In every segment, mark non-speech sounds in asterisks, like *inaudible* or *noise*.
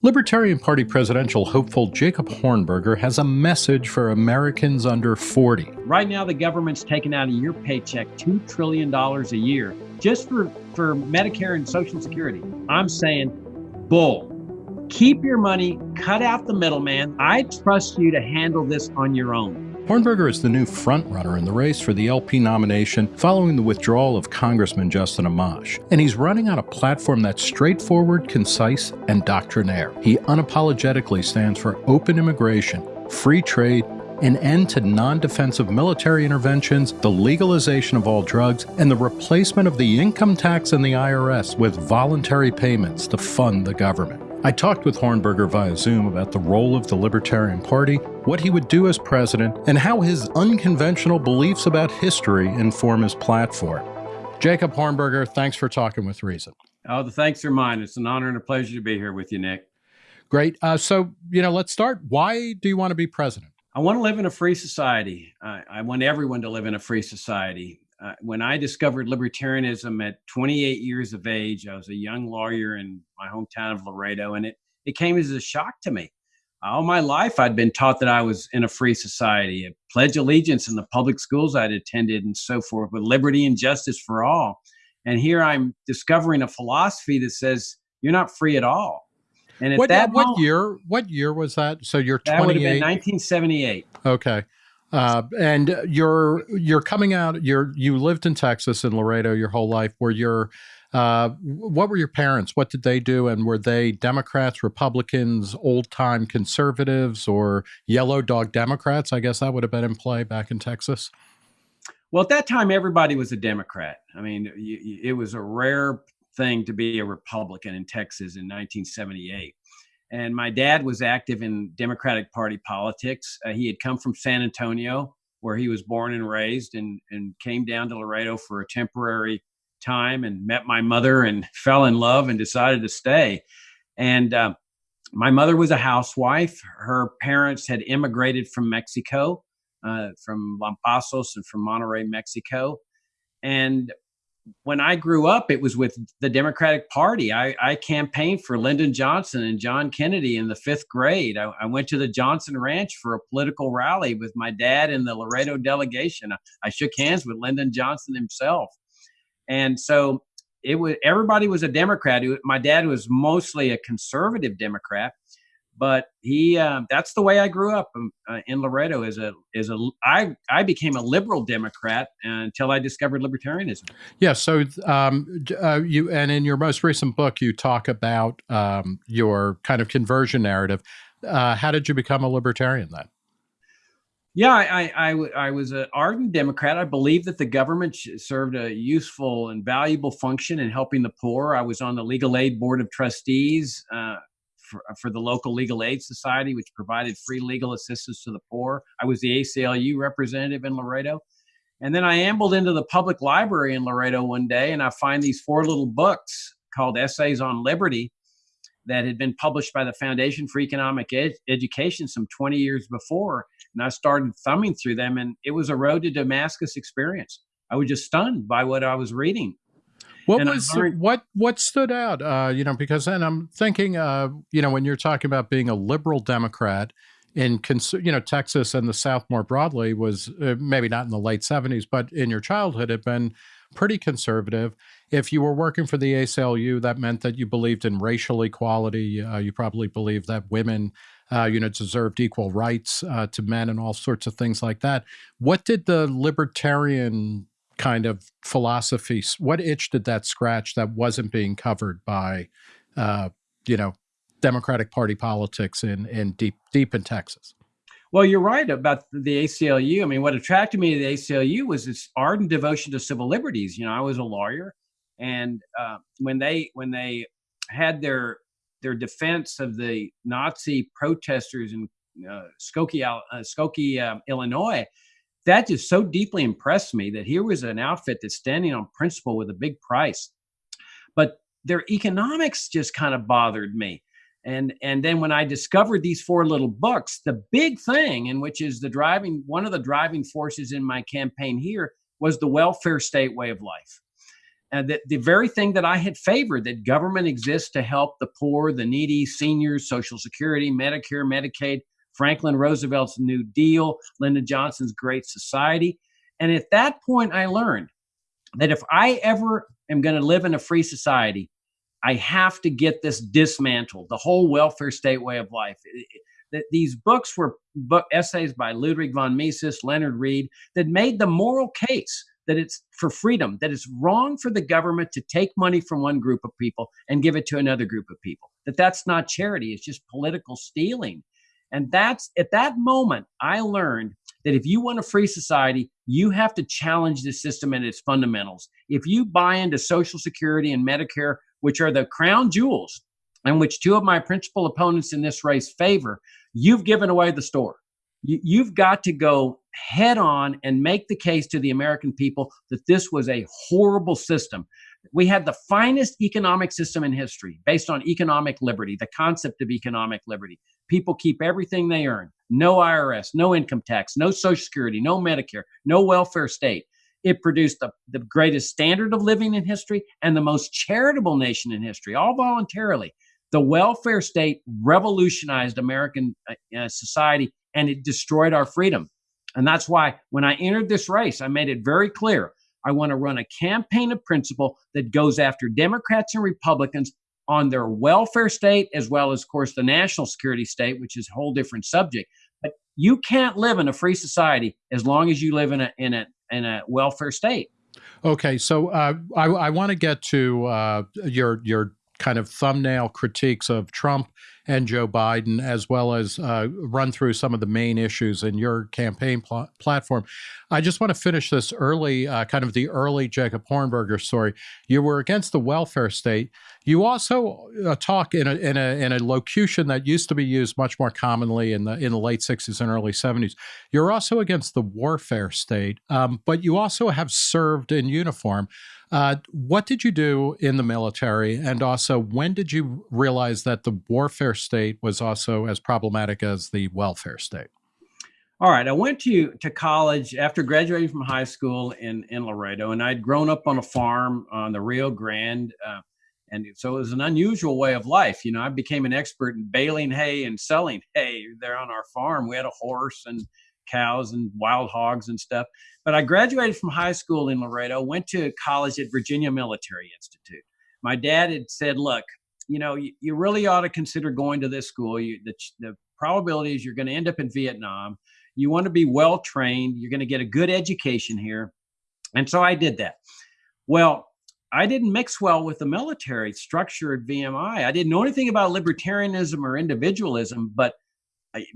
Libertarian Party presidential hopeful Jacob Hornberger has a message for Americans under 40. Right now, the government's taking out of your paycheck $2 trillion a year just for, for Medicare and Social Security. I'm saying, bull. Keep your money, cut out the middleman. I trust you to handle this on your own. Hornberger is the new frontrunner in the race for the LP nomination following the withdrawal of Congressman Justin Amash. And he's running on a platform that's straightforward, concise, and doctrinaire. He unapologetically stands for open immigration, free trade, an end to non defensive military interventions, the legalization of all drugs, and the replacement of the income tax and the IRS with voluntary payments to fund the government. I talked with Hornberger via Zoom about the role of the Libertarian Party, what he would do as president, and how his unconventional beliefs about history inform his platform. Jacob Hornberger, thanks for talking with Reason. Oh, the thanks are mine. It's an honor and a pleasure to be here with you, Nick. Great. Uh, so, you know, let's start. Why do you want to be president? I want to live in a free society. I, I want everyone to live in a free society uh, when I discovered libertarianism at 28 years of age, I was a young lawyer in my hometown of Laredo, and it, it came as a shock to me. All my life, I'd been taught that I was in a free society, a pledge allegiance in the public schools I'd attended, and so forth, with liberty and justice for all. And here I'm discovering a philosophy that says you're not free at all. And at what, that what moment, year? What year was that? So you're 28. That would have been 1978. Okay. Uh, and you're you're coming out. You're you lived in Texas in Laredo your whole life. Were your uh, what were your parents? What did they do? And were they Democrats, Republicans, old time conservatives, or yellow dog Democrats? I guess that would have been in play back in Texas. Well, at that time, everybody was a Democrat. I mean, it was a rare thing to be a Republican in Texas in 1978. And my dad was active in Democratic Party politics. Uh, he had come from San Antonio, where he was born and raised, and, and came down to Laredo for a temporary time and met my mother and *laughs* fell in love and decided to stay. And uh, my mother was a housewife. Her parents had immigrated from Mexico, uh, from Lampazos and from Monterrey, Mexico. And when I grew up, it was with the Democratic Party. I, I, campaigned for Lyndon Johnson and John Kennedy in the fifth grade. I, I, went to the Johnson Ranch for a political rally with my dad and the Laredo delegation. I, I shook hands with Lyndon Johnson himself. And so it was everybody was a Democrat. My dad was mostly a conservative Democrat, but he uh, that's the way I grew up um, uh, in Laredo as a as a I I became a liberal Democrat until I discovered libertarianism. Yeah, so um, uh, you and in your most recent book you talk about um, your kind of conversion narrative. Uh, how did you become a libertarian then? Yeah, I, I, I, was an ardent Democrat. I believed that the government served a useful and valuable function in helping the poor. I was on the Legal Aid Board of Trustees. Uh, for, uh, for the local legal aid society, which provided free legal assistance to the poor. I was the ACLU representative in Laredo. And then I ambled into the public library in Laredo one day and I find these four little books called Essays on Liberty that had been published by the Foundation for Economic Ed- Education some 20 years before. And I started thumbing through them and it was a road to Damascus experience. I was just stunned by what I was reading. What and was what what stood out? Uh, you know, because then I'm thinking, uh, you know, when you're talking about being a liberal Democrat in, you know, Texas and the South more broadly was uh, maybe not in the late 70s, but in your childhood had been pretty conservative. If you were working for the ACLU, that meant that you believed in racial equality. Uh, you probably believed that women, uh, you know, deserved equal rights uh, to men and all sorts of things like that. What did the libertarian kind of philosophy? What itch did that scratch that wasn't being covered by, uh, you know, Democratic Party politics in in deep deep in Texas? Well, you're right about the ACLU. I mean, what attracted me to the ACLU was its ardent devotion to civil liberties. You know, I was a lawyer, and uh, when they when they had their their defense of the Nazi protesters in uh, Skokie, uh, Skokie uh, Illinois, that just so deeply impressed me that here was an outfit that's standing on principle with a big price. But their economics just kind of bothered me. And and then when I discovered these four little books, the big thing, and which is the driving one of the driving forces in my campaign here, was the welfare state way of life. And that the very thing that I had favored, that government exists to help the poor, the needy, seniors, Social Security, Medicare, Medicaid, Franklin Roosevelt's New Deal, Lyndon Johnson's Great Society. And at that point, I learned that if I ever am going to live in a free society, I have to get this dismantled, the whole welfare state way of life. That these books were book essays by Ludwig von Mises, Leonard Read, that made the moral case that it's for freedom, that it's wrong for the government to take money from one group of people and give it to another group of people. That that's not charity; it's just political stealing. And that's at that moment I learned that if you want a free society, you have to challenge the system and its fundamentals. If you buy into Social Security and Medicare, which are the crown jewels, and which two of my principal opponents in this race favor, you've given away the store. You, have got to go head on and make the case to the American people that this was a horrible system. We had the finest economic system in history based on economic liberty, the concept of economic liberty. People keep everything they earn no IRS, no income tax, no Social Security, no Medicare, no welfare state. It produced the, the greatest standard of living in history and the most charitable nation in history, all voluntarily. The welfare state revolutionized American uh, uh, society and it destroyed our freedom. And that's why when I entered this race, I made it very clear I want to run a campaign of principle that goes after Democrats and Republicans on their welfare state, as well as, of course, the national security state, which is a whole different subject. But you can't live in a free society as long as you live in a in a in a welfare state. Okay, so uh, I, I want to get to uh, your your kind of thumbnail critiques of Trump and Joe Biden, as well as uh, run through some of the main issues in your campaign pl platform. I just want to finish this early, uh, kind of the early Jacob Hornberger story. You were against the welfare state. You also uh, talk in a, in a in a locution that used to be used much more commonly in the in the late '60s and early '70s. You're also against the warfare state, um, but you also have served in uniform. Uh, what did you do in the military? And also, when did you realize that the warfare state was also as problematic as the welfare state? All right. I went to, to college after graduating from high school in, in Laredo, and I'd grown up on a farm on the Rio Grande. Uh, and so it was an unusual way of life. You know, I became an expert in baling hay and selling hay there on our farm. We had a horse and cows and wild hogs and stuff. But I graduated from high school in Laredo, went to college at Virginia Military Institute. My dad had said, look, you know, you, you really ought to consider going to this school. You, the, the probability is you're going to end up in Vietnam. You want to be well trained. You're going to get a good education here. And so I did that. Well, I didn't mix well with the military structure at VMI. I didn't know anything about libertarianism or individualism, but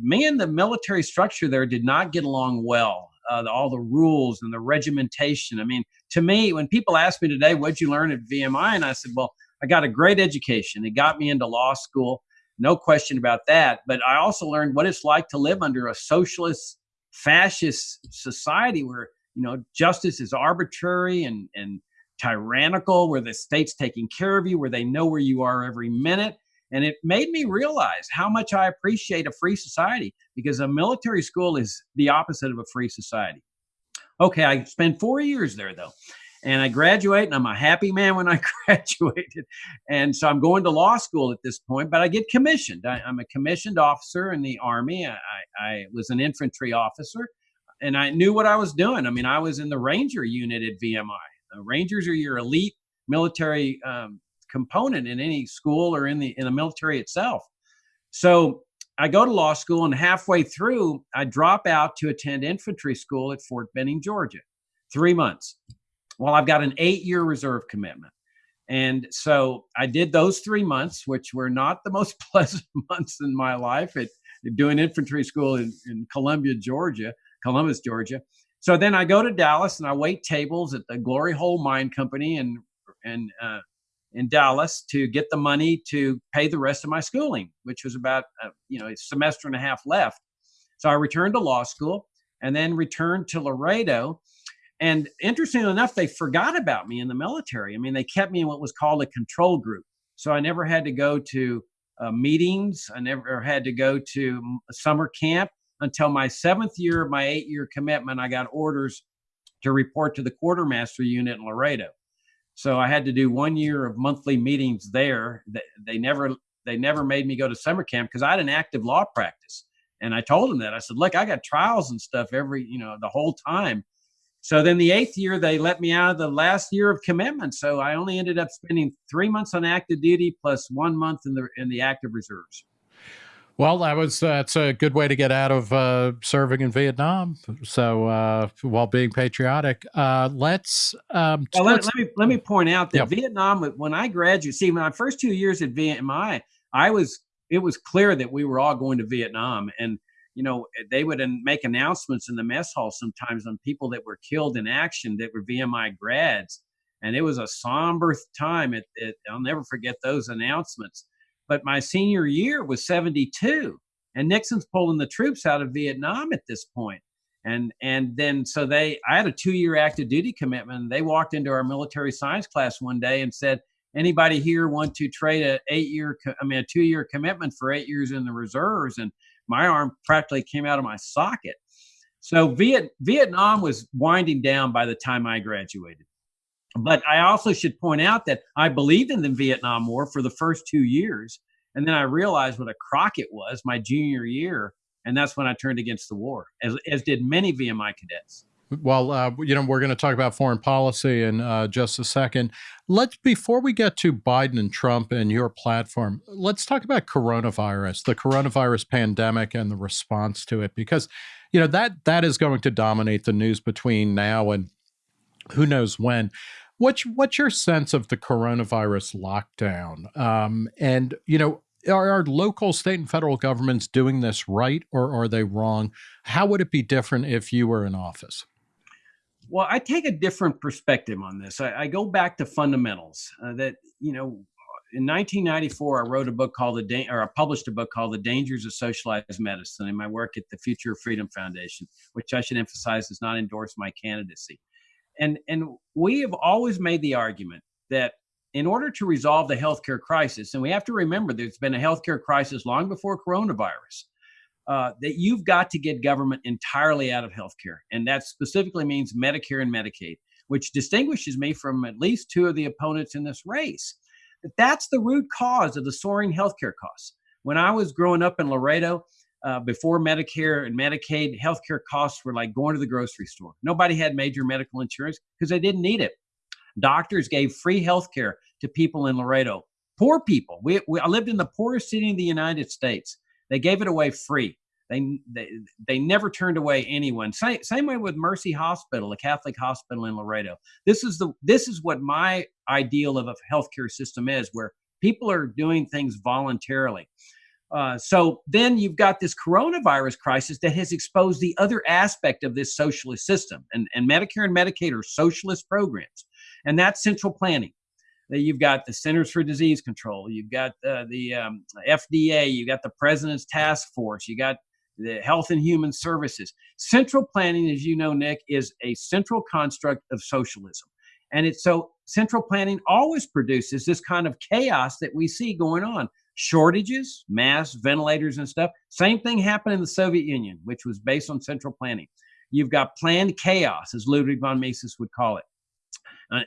me and the military structure there did not get along well. Uh, the, all the rules and the regimentation. I mean, to me, when people ask me today, what'd you learn at VMI? And I said, well, I got a great education. It got me into law school. No question about that. But I also learned what it's like to live under a socialist, fascist society where, you know, justice is arbitrary and, and tyrannical, where the state's taking care of you, where they know where you are every minute. And it made me realize how much I appreciate a free society because a military school is the opposite of a free society. Okay, I spent four years there though. And I graduate, and I'm a happy man when I *laughs* graduated. And so I'm going to law school at this point, but I get commissioned. I, am a commissioned officer in the Army. I, I was an infantry officer, and I knew what I was doing. I mean, I was in the Ranger unit at VMI. The Rangers are your elite military um, component in any school or in the in the military itself. So I go to law school and halfway through I drop out to attend infantry school at Fort Benning, Georgia. 3 months. Well, I've got an 8-year reserve commitment. And so I did those 3 months which were not the most *laughs* pleasant months in my life at doing infantry school in, in Columbia, Georgia, Columbus, Georgia. So then I go to Dallas and I wait tables at the Glory Hole Mine Company and and uh, in Dallas to get the money to pay the rest of my schooling, which was about uh, you know a semester and a half left. So I returned to law school and then returned to Laredo. And interestingly enough, they forgot about me in the military. I mean, they kept me in what was called a control group. So I never had to go to uh, meetings. I never had to go to summer camp until my seventh year of my eight year commitment. I got orders to report to the quartermaster unit in Laredo. So I had to do one year of monthly meetings there. They, never they never made me go to summer camp because I had an active law practice. And I told them that I said, look, I got trials and stuff every, you know, the whole time. So then the eighth year, they let me out of the last year of commitment. So I only ended up spending three months on active duty plus one month in the in the active reserves. Well, that was that's a good way to get out of uh, serving in Vietnam. So uh, while being patriotic, uh, let's, um, well, let, let's, me let me point out that Vietnam. When I graduated, see, my first two years at VMI, I was it was clear that we were all going to Vietnam, and you know they would make announcements in the mess hall sometimes on people that were killed in action that were VMI grads, and it was a somber time. It, it I'll never forget those announcements but my senior year was 72, and Nixon's pulling the troops out of Vietnam at this point. And and then so they I had a two year active duty commitment. They walked into our military science class one day and said, anybody here want to trade a eight year I mean a two year commitment for eight years in the reserves? And my arm practically came out of my socket. So Viet, Vietnam was winding down by the time I graduated. But I also should point out that I believed in the Vietnam War for the first two years. And then I realized what a crock it was my junior year. And that's when I turned against the war, as, as did many VMI cadets. Well, uh, you know, we're going to talk about foreign policy in uh, just a second. Let's, before we get to Biden and Trump and your platform, let's talk about coronavirus, the coronavirus pandemic and the response to it, because, you know, that that is going to dominate the news between now and who knows when. What's what's your sense of the coronavirus lockdown? Um, and you know, are, are local, state, and federal governments doing this right, or are they wrong? How would it be different if you were in office? Well, I take a different perspective on this. I, I go back to fundamentals. Uh, that you know, in 1994, I wrote a book called the da- or I published a book called The Dangers of Socialized Medicine in my work at the Future of Freedom Foundation, which I should emphasize does not endorse my candidacy. And, and we have always made the argument that in order to resolve the healthcare crisis, and we have to remember there's been a healthcare crisis long before coronavirus, uh, that you've got to get government entirely out of healthcare. And that specifically means Medicare and Medicaid, which distinguishes me from at least two of the opponents in this race. But that's the root cause of the soaring healthcare costs. When I was growing up in Laredo, uh, before Medicare and Medicaid, healthcare costs were like going to the grocery store. Nobody had major medical insurance because they didn't need it. Doctors gave free healthcare to people in Laredo. Poor people. We, we, I lived in the poorest city in the United States. They gave it away free. They, they, they never turned away anyone. Same, same way with Mercy Hospital, a Catholic hospital in Laredo. This is the this is what my ideal of a healthcare system is, where people are doing things voluntarily. Uh, so then you've got this coronavirus crisis that has exposed the other aspect of this socialist system. And, and Medicare and Medicaid are socialist programs, and that's central planning. You've got the Centers for Disease Control, you've got uh, the um, FDA, you've got the President's Task Force, you got the Health and Human Services. Central planning, as you know, Nick, is a central construct of socialism. And it's so central planning always produces this kind of chaos that we see going on shortages, mass ventilators and stuff. Same thing happened in the Soviet Union, which was based on central planning. You've got planned chaos, as Ludwig von Mises would call it.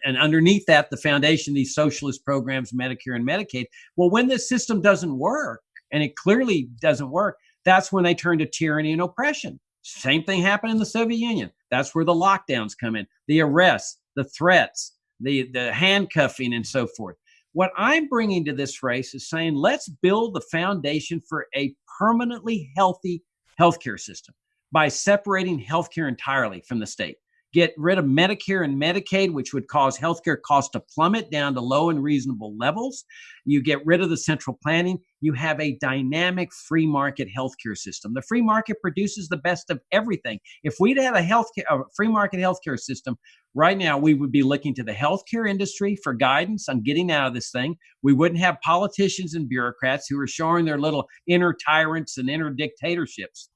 And underneath that, the foundation, these socialist programs, Medicare and Medicaid. Well, when this system doesn't work, and it clearly doesn't work, that's when they turn to tyranny and oppression. Same thing happened in the Soviet Union. That's where the lockdowns come in, the arrests, the threats, the, the handcuffing, and so forth. What I'm bringing to this race is saying let's build the foundation for a permanently healthy healthcare system by separating healthcare entirely from the state. Get rid of Medicare and Medicaid, which would cause healthcare costs to plummet down to low and reasonable levels. You get rid of the central planning. You have a dynamic free market healthcare system. The free market produces the best of everything. If we'd had a healthcare, a free market healthcare system, right now we would be looking to the healthcare industry for guidance on getting out of this thing. We wouldn't have politicians and bureaucrats who are showing their little inner tyrants and inner dictatorships.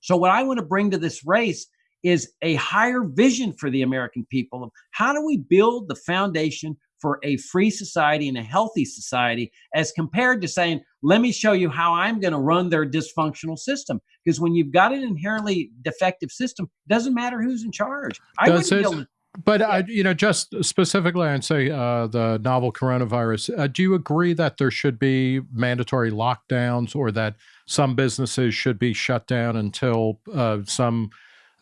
So, what I want to bring to this race is a higher vision for the American people of how do we build the foundation for a free society and a healthy society as compared to saying, let me show you how I'm going to run their dysfunctional system. Because when you've got an inherently defective system, it doesn't matter who's in charge. I does it, But uh, you know, just specifically on say uh, the novel coronavirus, uh, do you agree that there should be mandatory lockdowns, or that some businesses should be shut down until uh, some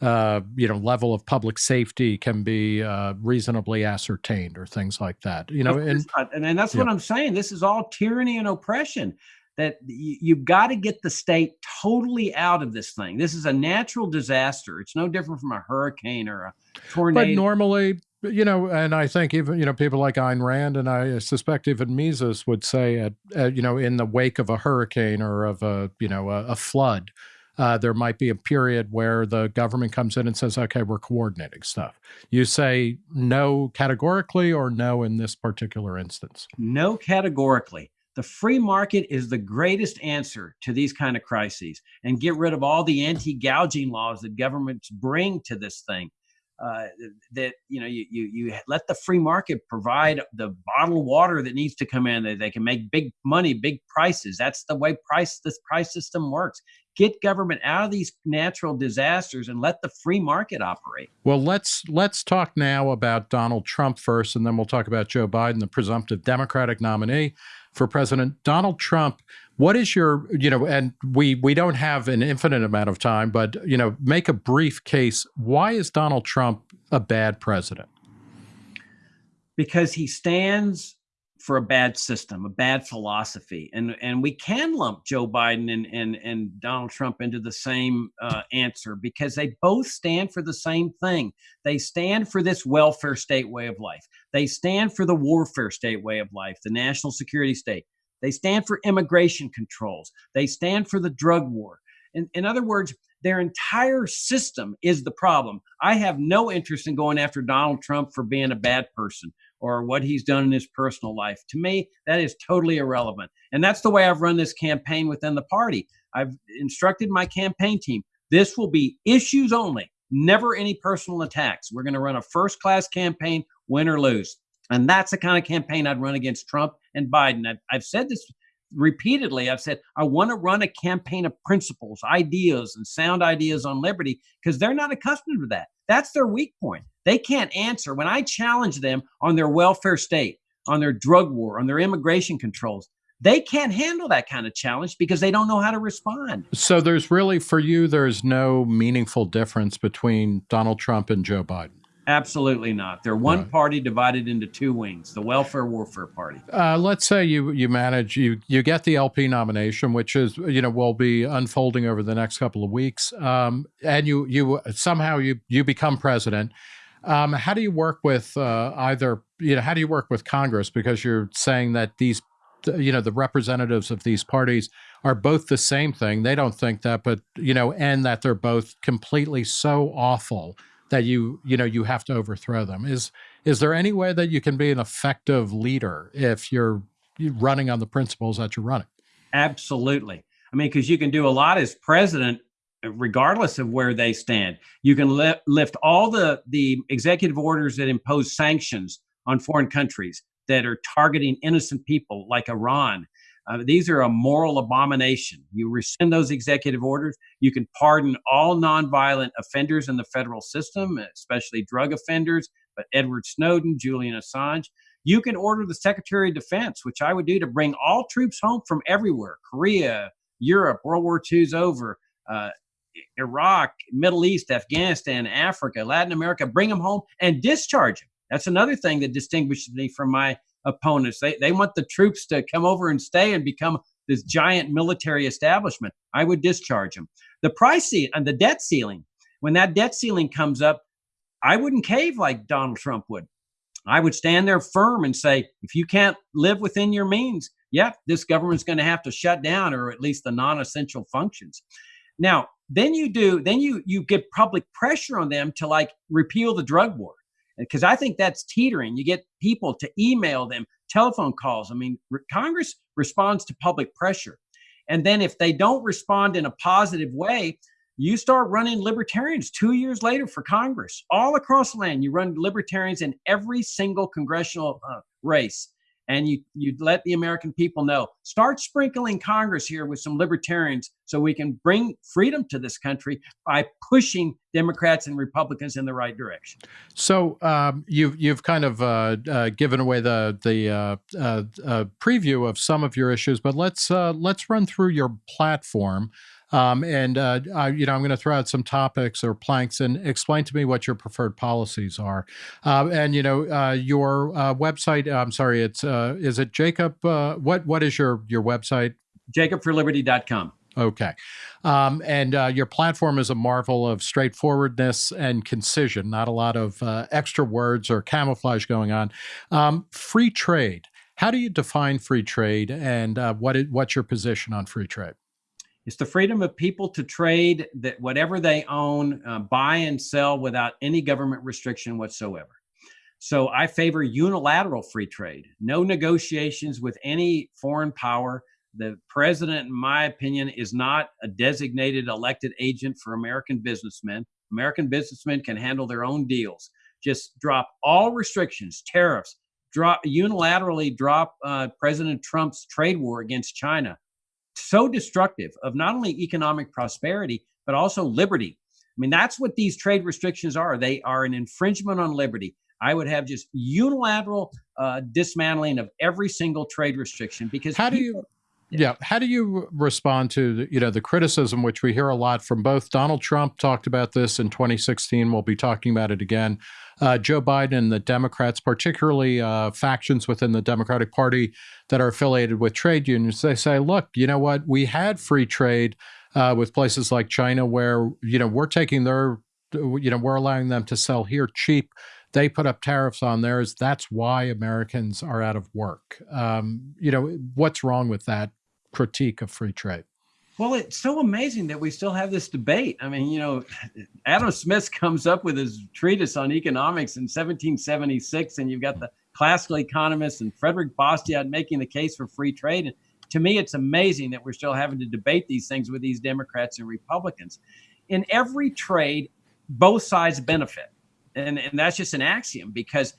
uh, you know level of public safety can be uh, reasonably ascertained, or things like that? You know, and and, and that's yeah. what I'm saying. This is all tyranny and oppression that you've got to get the state totally out of this thing. This is a natural disaster. It's no different from a hurricane or a tornado. But normally, you know, and I think even you know people like Ayn Rand and I suspect even Mises would say, at, at you know, in the wake of a hurricane or of a you know a, a flood. Uh, there might be a period where the government comes in and says, okay, we're coordinating stuff. You say no categorically or no in this particular instance? No categorically the free market is the greatest answer to these kind of crises and get rid of all the anti-gouging laws that governments bring to this thing uh, that you know you, you you let the free market provide the bottled water that needs to come in they, they can make big money big prices. That's the way price this price system works. Get government out of these natural disasters and let the free market operate. Well let's let's talk now about donald trump first and then we'll talk about joe biden the presumptive democratic nominee for President. Donald Trump. What is your, you know, and we we don't have an infinite amount of time, but you know, make a brief case. Why is Donald Trump a bad president? Because he stands for a bad system, a bad philosophy, and and we can lump Joe Biden and and, and Donald Trump into the same uh, answer because they both stand for the same thing. They stand for this welfare state way of life. They stand for the warfare state way of life, the national security state. They stand for immigration controls. They stand for the drug war. In, in other words, their entire system is the problem. I have no interest in going after Donald Trump for being a bad person or what he's done in his personal life. To me, that is totally irrelevant. And that's the way I've run this campaign within the party. I've instructed my campaign team this will be issues only, never any personal attacks. We're going to run a first class campaign, win or lose. And that's the kind of campaign I'd run against Trump and Biden. I've, I've said this repeatedly. I've said, I want to run a campaign of principles, ideas, and sound ideas on liberty because they're not accustomed to that. That's their weak point. They can't answer. When I challenge them on their welfare state, on their drug war, on their immigration controls, they can't handle that kind of challenge because they don't know how to respond. So there's really, for you, there's no meaningful difference between Donald Trump and Joe Biden. Absolutely not. They're one right. party divided into two wings: the welfare warfare party. Uh, let's say you you manage you you get the LP nomination, which is you know will be unfolding over the next couple of weeks, um, and you you somehow you you become president. Um, how do you work with uh, either, you know, how do you work with Congress? Because you're saying that these, you know, the representatives of these parties are both the same thing. They don't think that, but, you know, and that they're both completely so awful that you, you know, you have to overthrow them. Is, is there any way that you can be an effective leader if you're running on the principles that you're running? Absolutely. I mean, because you can do a lot as president uh, regardless of where they stand. You can li- lift all the, the executive orders that impose sanctions on foreign countries that are targeting innocent people like Iran. Uh, these are a moral abomination. You rescind those executive orders. You can pardon all nonviolent offenders in the federal system, especially drug offenders, but Edward Snowden, Julian Assange. You can order the Secretary of Defense, which I would do to bring all troops home from everywhere Korea, Europe, World War II's over, uh, Iraq, Middle East, Afghanistan, Africa, Latin America, bring them home and discharge them. That's another thing that distinguishes me from my opponents. They, they want the troops to come over and stay and become this giant military establishment. I would discharge them. The price and uh, the debt ceiling, when that debt ceiling comes up, I wouldn't cave like Donald Trump would. I would stand there firm and say, if you can't live within your means, yeah, this government's going to have to shut down or at least the non essential functions. Now, then you do then you you get public pressure on them to like repeal the drug war because i think that's teetering. You get people to email them telephone calls. I mean re- congress responds to public pressure. And then if they don't respond in a positive way you start running libertarians two years later for congress. All across the land you run libertarians in every single congressional uh, race and you you let the American people know. Start sprinkling Congress here with some libertarians so we can bring freedom to this country by pushing Democrats and Republicans in the right direction. So um, you've you've kind of uh, uh, given away the the uh, uh, uh preview of some of your issues, but let's uh, let's run through your platform. Um, and I, you know, I'm going to throw out some topics or planks and explain to me what your preferred policies are. and you know, your website. I'm sorry, it's is it Jacob? what what is your your website? JacobForLiberty.com. Okay. Um, and uh, your platform is a marvel of straightforwardness and concision, not a lot of uh, extra words or camouflage going on. Um, free trade. How do you define free trade and uh, what is, what's your position on free trade? It's the freedom of people to trade that whatever they own, uh, buy and sell without any government restriction whatsoever. So I favor unilateral free trade, no negotiations with any foreign power the president, in my opinion, is not a designated elected agent for American businessmen. American businessmen can handle their own deals. Just drop all restrictions, tariffs, drop unilaterally drop uh, President Trump's trade war against China. So destructive of not only economic prosperity, but also liberty. I mean, that's what these trade restrictions are. They are an infringement on liberty. I would have just unilateral uh, dismantling of every single trade restriction because how do you yeah. How do you respond to the, you know the criticism which we hear a lot from both Donald Trump talked about this in 2016. We'll be talking about it again. Uh, Joe Biden and the Democrats, particularly uh, factions within the Democratic Party that are affiliated with trade unions, they say, look, you know what? We had free trade uh, with places like China, where you know we're taking their, you know, we're allowing them to sell here cheap they put up tariffs on theirs. That's why Americans are out of work. Um, you know, what's wrong with that critique of free trade? Well, it's so amazing that we still have this debate. I mean, you know, Adam Smith comes up with his treatise on economics in 1776, and you've got the classical economists and Frederick Bastiat making the case for free trade. And to me, it's amazing that we're still having to debate these things with these Democrats and Republicans. In every trade, both sides benefit. And, and that's just an axiom because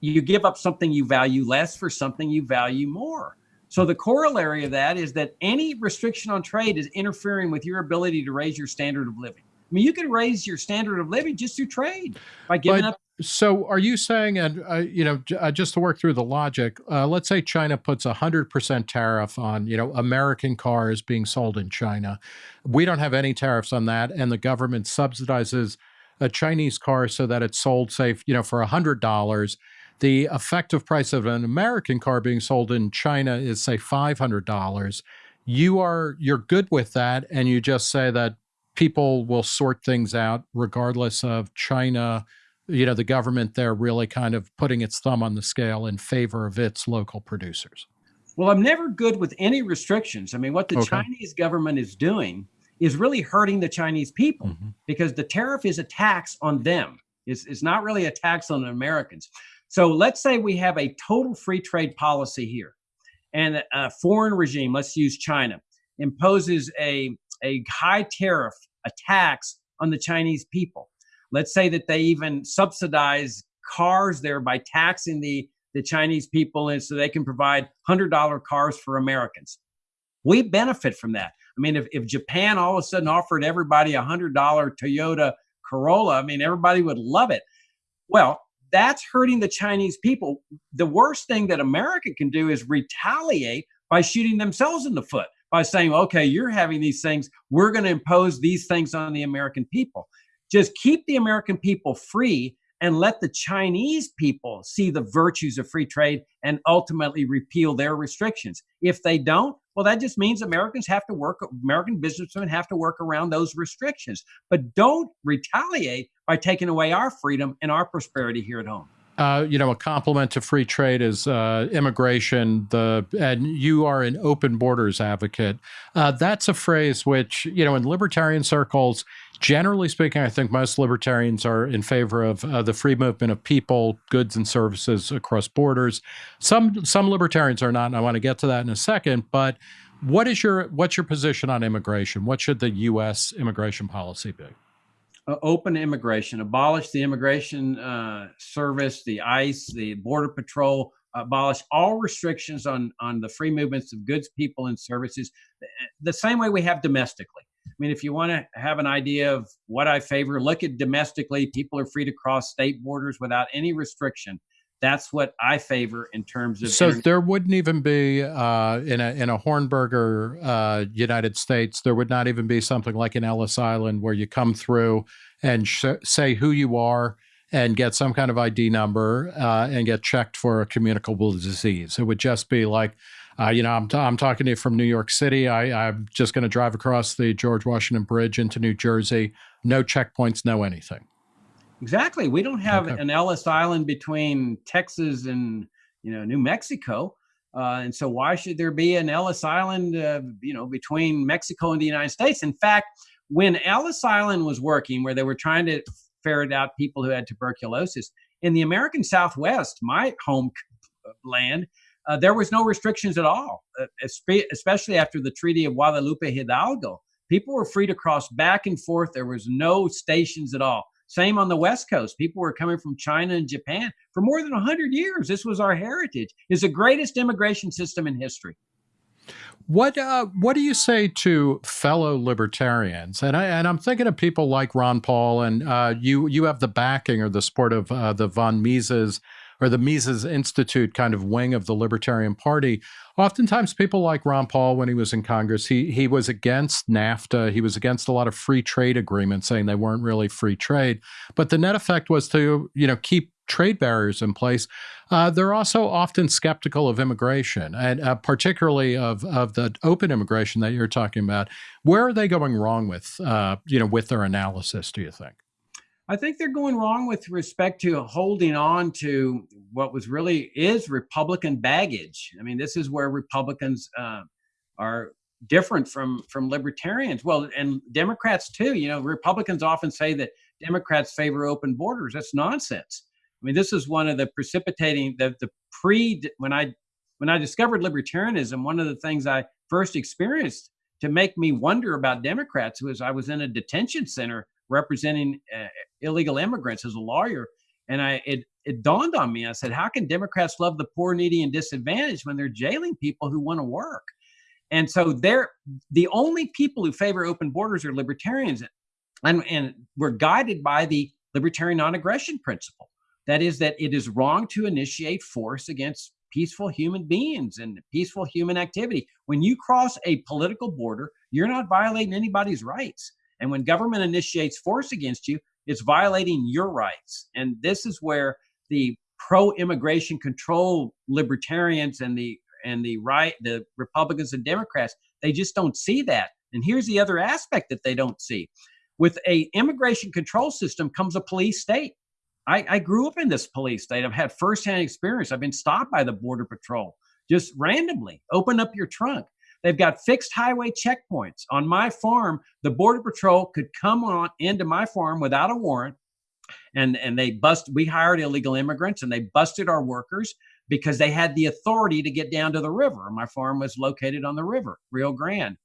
you give up something you value less for something you value more. So the corollary of that is that any restriction on trade is interfering with your ability to raise your standard of living. I mean, you can raise your standard of living just through trade by giving but, up. So, are you saying, and uh, you know, uh, just to work through the logic, uh, let's say China puts a hundred percent tariff on, you know, American cars being sold in China. We don't have any tariffs on that, and the government subsidizes a Chinese car so that it's sold, say, you know, for a hundred dollars the effective price of an American car being sold in China is say $500. You are you're good with that and you just say that people will sort things out regardless of China, you know, the government there really kind of putting its thumb on the scale in favor of its local producers. Well, I'm never good with any restrictions. I mean, what the okay. Chinese government is doing is really hurting the Chinese people mm -hmm. because the tariff is a tax on them. It's, it's not really a tax on Americans. So let's say we have a total free trade policy here and a foreign regime, let's use China, imposes a, a high tariff, a tax on the Chinese people. Let's say that they even subsidize cars there by taxing the, the Chinese people and so they can provide $100 cars for Americans. We benefit from that. I mean, if, if Japan all of a sudden offered everybody a $100 Toyota Corolla, I mean, everybody would love it. Well, that's hurting the Chinese people. The worst thing that America can do is retaliate by shooting themselves in the foot by saying, okay, you're having these things. We're going to impose these things on the American people. Just keep the American people free and let the Chinese people see the virtues of free trade and ultimately repeal their restrictions. If they don't, well, that just means Americans have to work, American businessmen have to work around those restrictions. But don't retaliate by taking away our freedom and our prosperity here at home. Uh, you know, a complement to free trade is uh, immigration. The and you are an open borders advocate. Uh, that's a phrase which you know in libertarian circles generally speaking, I think most libertarians are in favor of uh, the free movement of people, goods, and services across borders. Some some libertarians are not, and I want to get to that in a second. But what is your what's your position on immigration? What should the U.S. immigration policy be? Uh, open immigration, abolish the immigration uh, service, the ICE, the Border Patrol, abolish all restrictions on on the free movements of goods, people, and services, the same way we have domestically mean, if you want to have an idea of what I favor, look at domestically. People are free to cross state borders without any restriction. That's what I favor in terms of. So there wouldn't even be uh, in a in a Hornberger uh, United States. There would not even be something like an Ellis Island where you come through and say who you are and get some kind of ID number uh, and get checked for a communicable disease. It would just be like, uh, you know, I'm, I'm talking to you from New York City. I, I'm just going to drive across the George Washington Bridge into New Jersey. No checkpoints, no anything. Exactly. We don't have okay. an Ellis Island between Texas and you know New Mexico, uh, and so why should there be an Ellis Island uh, you know between Mexico and the United States? In fact, when Ellis Island was working, where they were trying to ferret out people who had tuberculosis in the American Southwest, my home land, uh, there was no restrictions at all, uh, especially after the Treaty of Guadalupe Hidalgo. People were free to cross back and forth. There was no stations at all. Same on the West Coast. People were coming from China and Japan for more than 100 years. This was our heritage. It's the greatest immigration system in history. What uh, what do you say to fellow libertarians? And I and I'm thinking of people like Ron Paul, and uh, you you have the backing or the support of uh, the von Mises or the Mises Institute kind of wing of the Libertarian Party. Oftentimes, people like Ron Paul, when he was in Congress, he he was against NAFTA. He was against a lot of free trade agreements, saying they weren't really free trade. But the net effect was to you know keep trade barriers in place. Uh, they're also often skeptical of immigration, and uh, particularly of of the open immigration that you're talking about. Where are they going wrong with uh, you know with their analysis? Do you think? I think they're going wrong with respect to holding on to what was really is Republican baggage. I mean, this is where Republicans uh, are different from from libertarians. Well, and Democrats too. You know, Republicans often say that Democrats favor open borders. That's nonsense. I mean, this is one of the precipitating the the pre when I when I discovered libertarianism. One of the things I first experienced to make me wonder about Democrats was I was in a detention center representing uh, illegal immigrants as a lawyer. And I it it dawned on me. I said, how can Democrats love the poor, needy, and disadvantaged when they're jailing people who want to work? And so they're the only people who favor open borders are libertarians. And, and we're guided by the libertarian non-aggression principle. That is that it is wrong to initiate force against peaceful human beings and peaceful human activity. When you cross a political border, you're not violating anybody's rights. And when government initiates force against you, it's violating your rights. And this is where the pro-immigration control libertarians and the and the right, the Republicans and Democrats, they just don't see that. And here's the other aspect that they don't see. With a immigration control system comes a police state. I, I grew up in this police state. I've had firsthand experience. I've been stopped by the border patrol just randomly. Open up your trunk. They've got fixed highway checkpoints. On my farm, the Border Patrol could come on into my farm without a warrant. And, and they bust, we hired illegal immigrants and they busted our workers because they had the authority to get down to the river. My farm was located on the river, Rio Grande.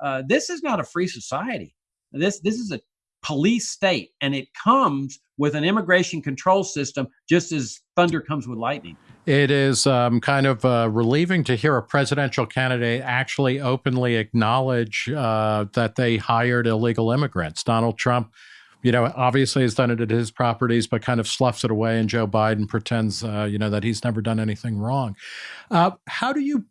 Uh, this is not a free society. This, this is a police state, and it comes with an immigration control system just as thunder comes with lightning. It is um, kind of uh, relieving to hear a presidential candidate actually openly acknowledge uh, that they hired illegal immigrants. Donald Trump you know, obviously has done it at his properties, but kind of sloughs it away. And Joe Biden pretends, uh, you know, that he's never done anything wrong. Uh, how do you,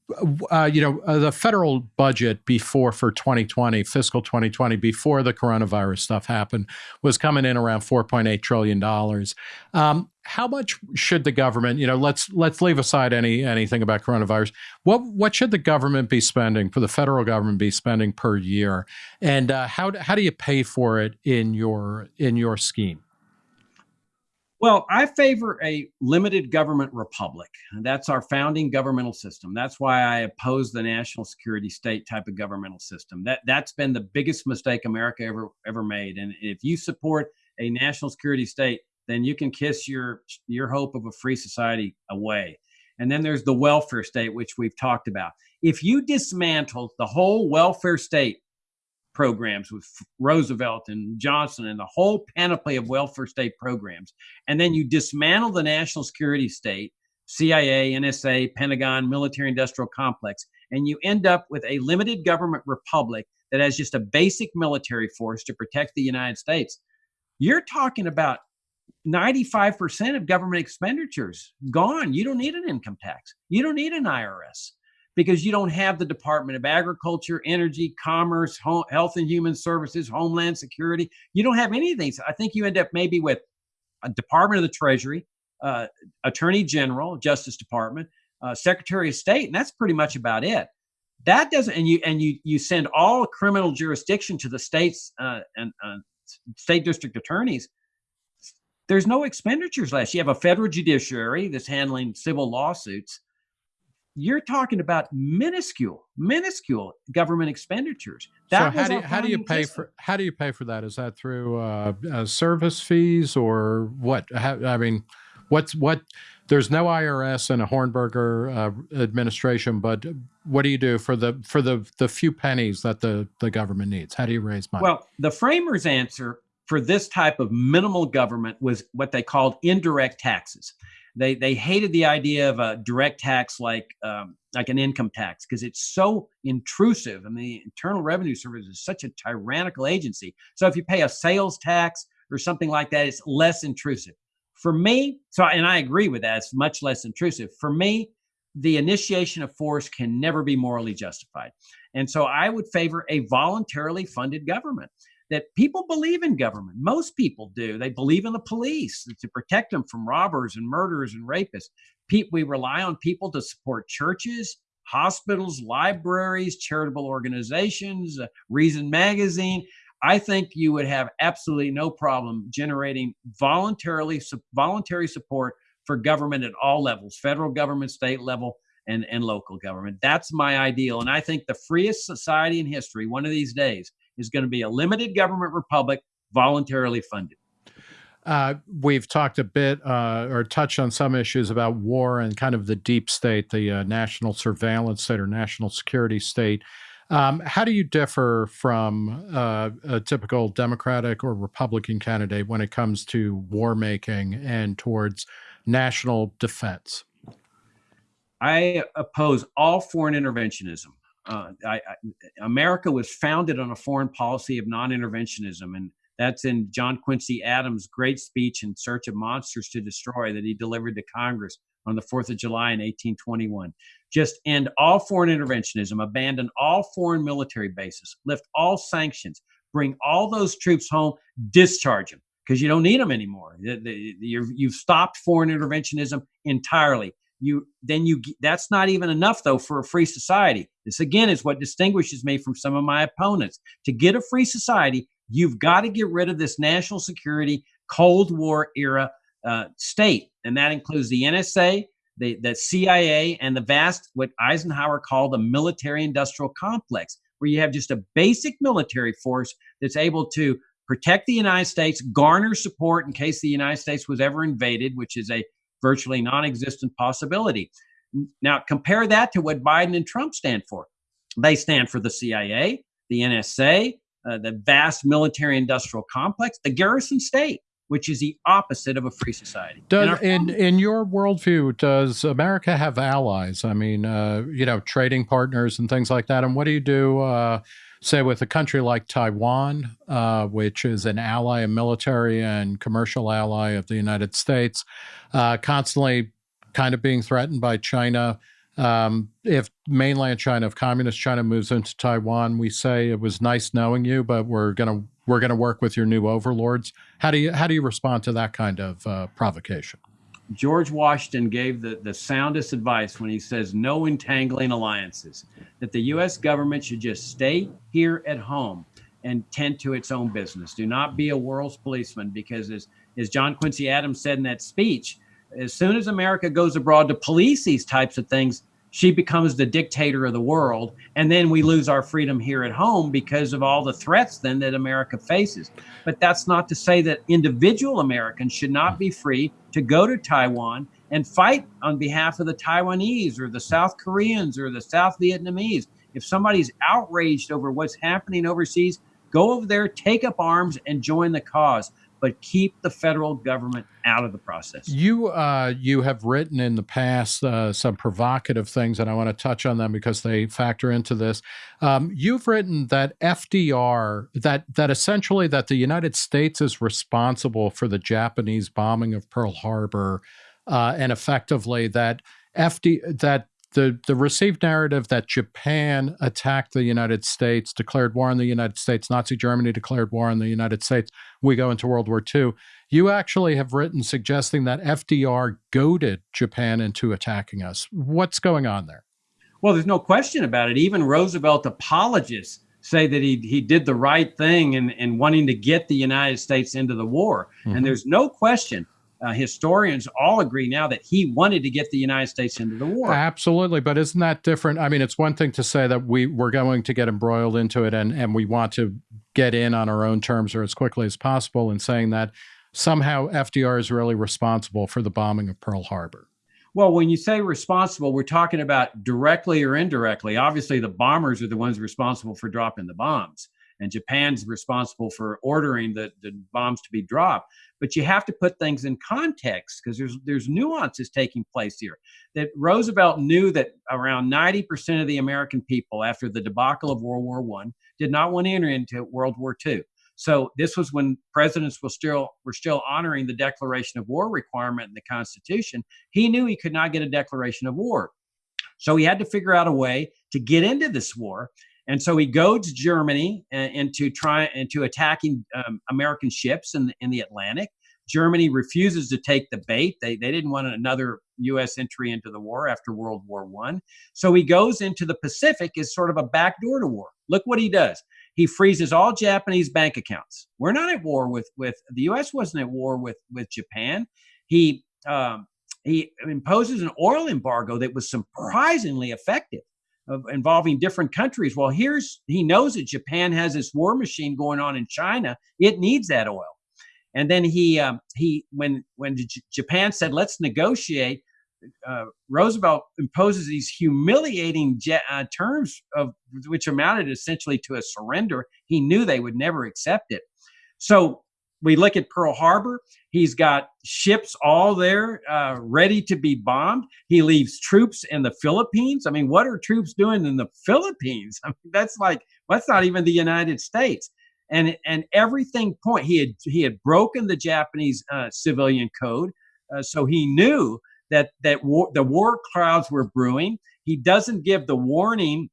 uh, you know, uh, the federal budget before for 2020, fiscal 2020, before the coronavirus stuff happened, was coming in around 4.8 trillion dollars. Um, how much should the government, you know, let's let's leave aside any anything about coronavirus. What what should the government be spending for the federal government be spending per year, and uh, how how do you pay for it in your in your scheme? Well, I favor a limited government republic. That's our founding governmental system. That's why I oppose the national security state type of governmental system. That that's been the biggest mistake America ever ever made. And if you support a national security state, then you can kiss your your hope of a free society away. And then there's the welfare state, which we've talked about. If you dismantle the whole welfare state programs with Roosevelt and Johnson and the whole panoply of welfare state programs, and then you dismantle the national security state, CIA, NSA, Pentagon, military industrial complex, and you end up with a limited government republic that has just a basic military force to protect the United States, you're talking about 95% of government expenditures gone. You don't need an income tax. You don't need an IRS because you don't have the Department of Agriculture, Energy, Commerce, Home, Health and Human Services, Homeland Security. You don't have any of these. I think you end up maybe with a Department of the Treasury, uh, Attorney General, Justice Department, uh, Secretary of State, and that's pretty much about it. That doesn't, and you and you you send all criminal jurisdiction to the states uh, and uh, state district attorneys. There's no expenditures less. You have a federal judiciary that's handling civil lawsuits you're talking about minuscule, minuscule government expenditures. That so how do you, how do you pay for how do you pay for that? Is that through uh, uh, service fees or what? How, I mean, what's what? There's no IRS and a Hornberger uh, administration, but what do you do for the for the the few pennies that the the government needs? How do you raise money? Well, the framers' answer for this type of minimal government was what they called indirect taxes they they hated the idea of a direct tax like um, like an income tax because it's so intrusive. I mean, the Internal Revenue Service is such a tyrannical agency. So if you pay a sales tax or something like that, it's less intrusive. For me, so and I agree with that. It's much less intrusive. For me, the initiation of force can never be morally justified. And so I would favor a voluntarily funded government that people believe in government. Most people do. They believe in the police to protect them from robbers and murderers and rapists. we rely on people to support churches, hospitals, libraries, charitable organizations, uh, Reason Magazine. I think you would have absolutely no problem generating voluntarily voluntary support for government at all levels, federal government, state level, and, and local government. That's my ideal. And I think the freest society in history, one of these days, is going to be a limited government republic, voluntarily funded. Uh, we've talked a bit uh, or touched on some issues about war and kind of the deep state, the uh, national surveillance state or national security state. Um, how do you differ from uh, a typical Democratic or Republican candidate when it comes to war making and towards national defense? I oppose all foreign interventionism. Uh, I, I, America was founded on a foreign policy of non-interventionism, and that's in John Quincy Adams' great speech in Search of Monsters to Destroy that he delivered to Congress on the 4th of July in 1821. Just end all foreign interventionism, abandon all foreign military bases, lift all sanctions, bring all those troops home, discharge them because you don't need them anymore. You've stopped foreign interventionism entirely you then you that's not even enough though for a free society. This again is what distinguishes me from some of my opponents. To get a free society you've got to get rid of this national security cold war era uh, state and that includes the nsa the, the cia and the vast what eisenhower called the military industrial complex where you have just a basic military force that's able to protect the united states garner support in case the united states was ever invaded which is a virtually non existent possibility. Now, compare that to what Biden and Trump stand for. They stand for the CIA, the NSA, uh, the vast military industrial complex, the garrison state, which is the opposite of a free society. Does, in, in your worldview, does America have allies? I mean, uh, you know, trading partners and things like that. And what do you do? Uh, say with a country like Taiwan, uh, which is an ally, a military and commercial ally of the United States, uh, constantly kind of being threatened by China. Um, if mainland China, if communist China moves into Taiwan, we say it was nice knowing you, but we're gonna we're gonna work with your new overlords. How do you how do you respond to that kind of uh, provocation? George Washington gave the, the soundest advice when he says no entangling alliances, that the U.S. government should just stay here at home and tend to its own business. Do not be a world's policeman because, as, as John Quincy Adams said in that speech, as soon as America goes abroad to police these types of things, she becomes the dictator of the world and then we lose our freedom here at home because of all the threats then that america faces. But that's not to say that individual americans should not be free to go to taiwan and fight on behalf of the taiwanese or the south koreans or the south vietnamese. If somebody's outraged over what's happening overseas go over there take up arms and join the cause but keep the federal government out of the process. You uh, you have written in the past uh, some provocative things, and I want to touch on them because they factor into this. Um, you've written that FDR that that essentially that the United States is responsible for the Japanese bombing of Pearl Harbor, uh, and effectively that FD that the the received narrative that Japan attacked the United States, declared war on the United States, Nazi Germany declared war on the United States. We go into World War II. You actually have written suggesting that FDR goaded Japan into attacking us. What's going on there? Well, there's no question about it. Even Roosevelt apologists say that he he did the right thing in, in wanting to get the United States into the war. Mm -hmm. And mm-hmm. there's no question uh, historians all agree now that he wanted to get the United States into the war. Absolutely, but isn't that different? I mean, it's one thing to say that we we're going to get embroiled into it and and we want to get in on our own terms or as quickly as possible, and saying that somehow FDR is really responsible for the bombing of Pearl Harbor. Well, when you say responsible, we're talking about directly or indirectly. Obviously, the bombers are the ones responsible for dropping the bombs and Japan's responsible for ordering the, the bombs to be dropped. But you have to put things in context because there's there's nuances taking place here. That Roosevelt knew that around 90% of the American people after the debacle of World War One did not want to enter into World War II. So this was when presidents were still were still honoring the declaration of war requirement in the Constitution. He knew he could not get a declaration of war. So he had to figure out a way to get into this war. And so he goads Germany uh, into trying into attacking um, American ships in the, in the Atlantic. Germany refuses to take the bait. They, they didn't want another U.S. entry into the war after World War One. So he goes into the Pacific as sort of a backdoor to war. Look what he does. He freezes all Japanese bank accounts. We're not at war with with the U.S. wasn't at war with with Japan. He um, he imposes an oil embargo that was surprisingly effective of involving different countries. Well, here's he knows that Japan has this war machine going on in China. It needs that oil. And then he um, he when when J Japan said let's negotiate, uh, Roosevelt imposes these humiliating uh, terms of which amounted essentially to a surrender. He knew they would never accept it. So we look at Pearl Harbor. He's got ships all there uh, ready to be bombed. He leaves troops in the Philippines. I mean, what are troops doing in the Philippines? *laughs* I mean, that's like that's not even the United States. And and everything point he had he had broken the Japanese uh, civilian code, uh, so he knew that that war, the war clouds were brewing. He doesn't give the warning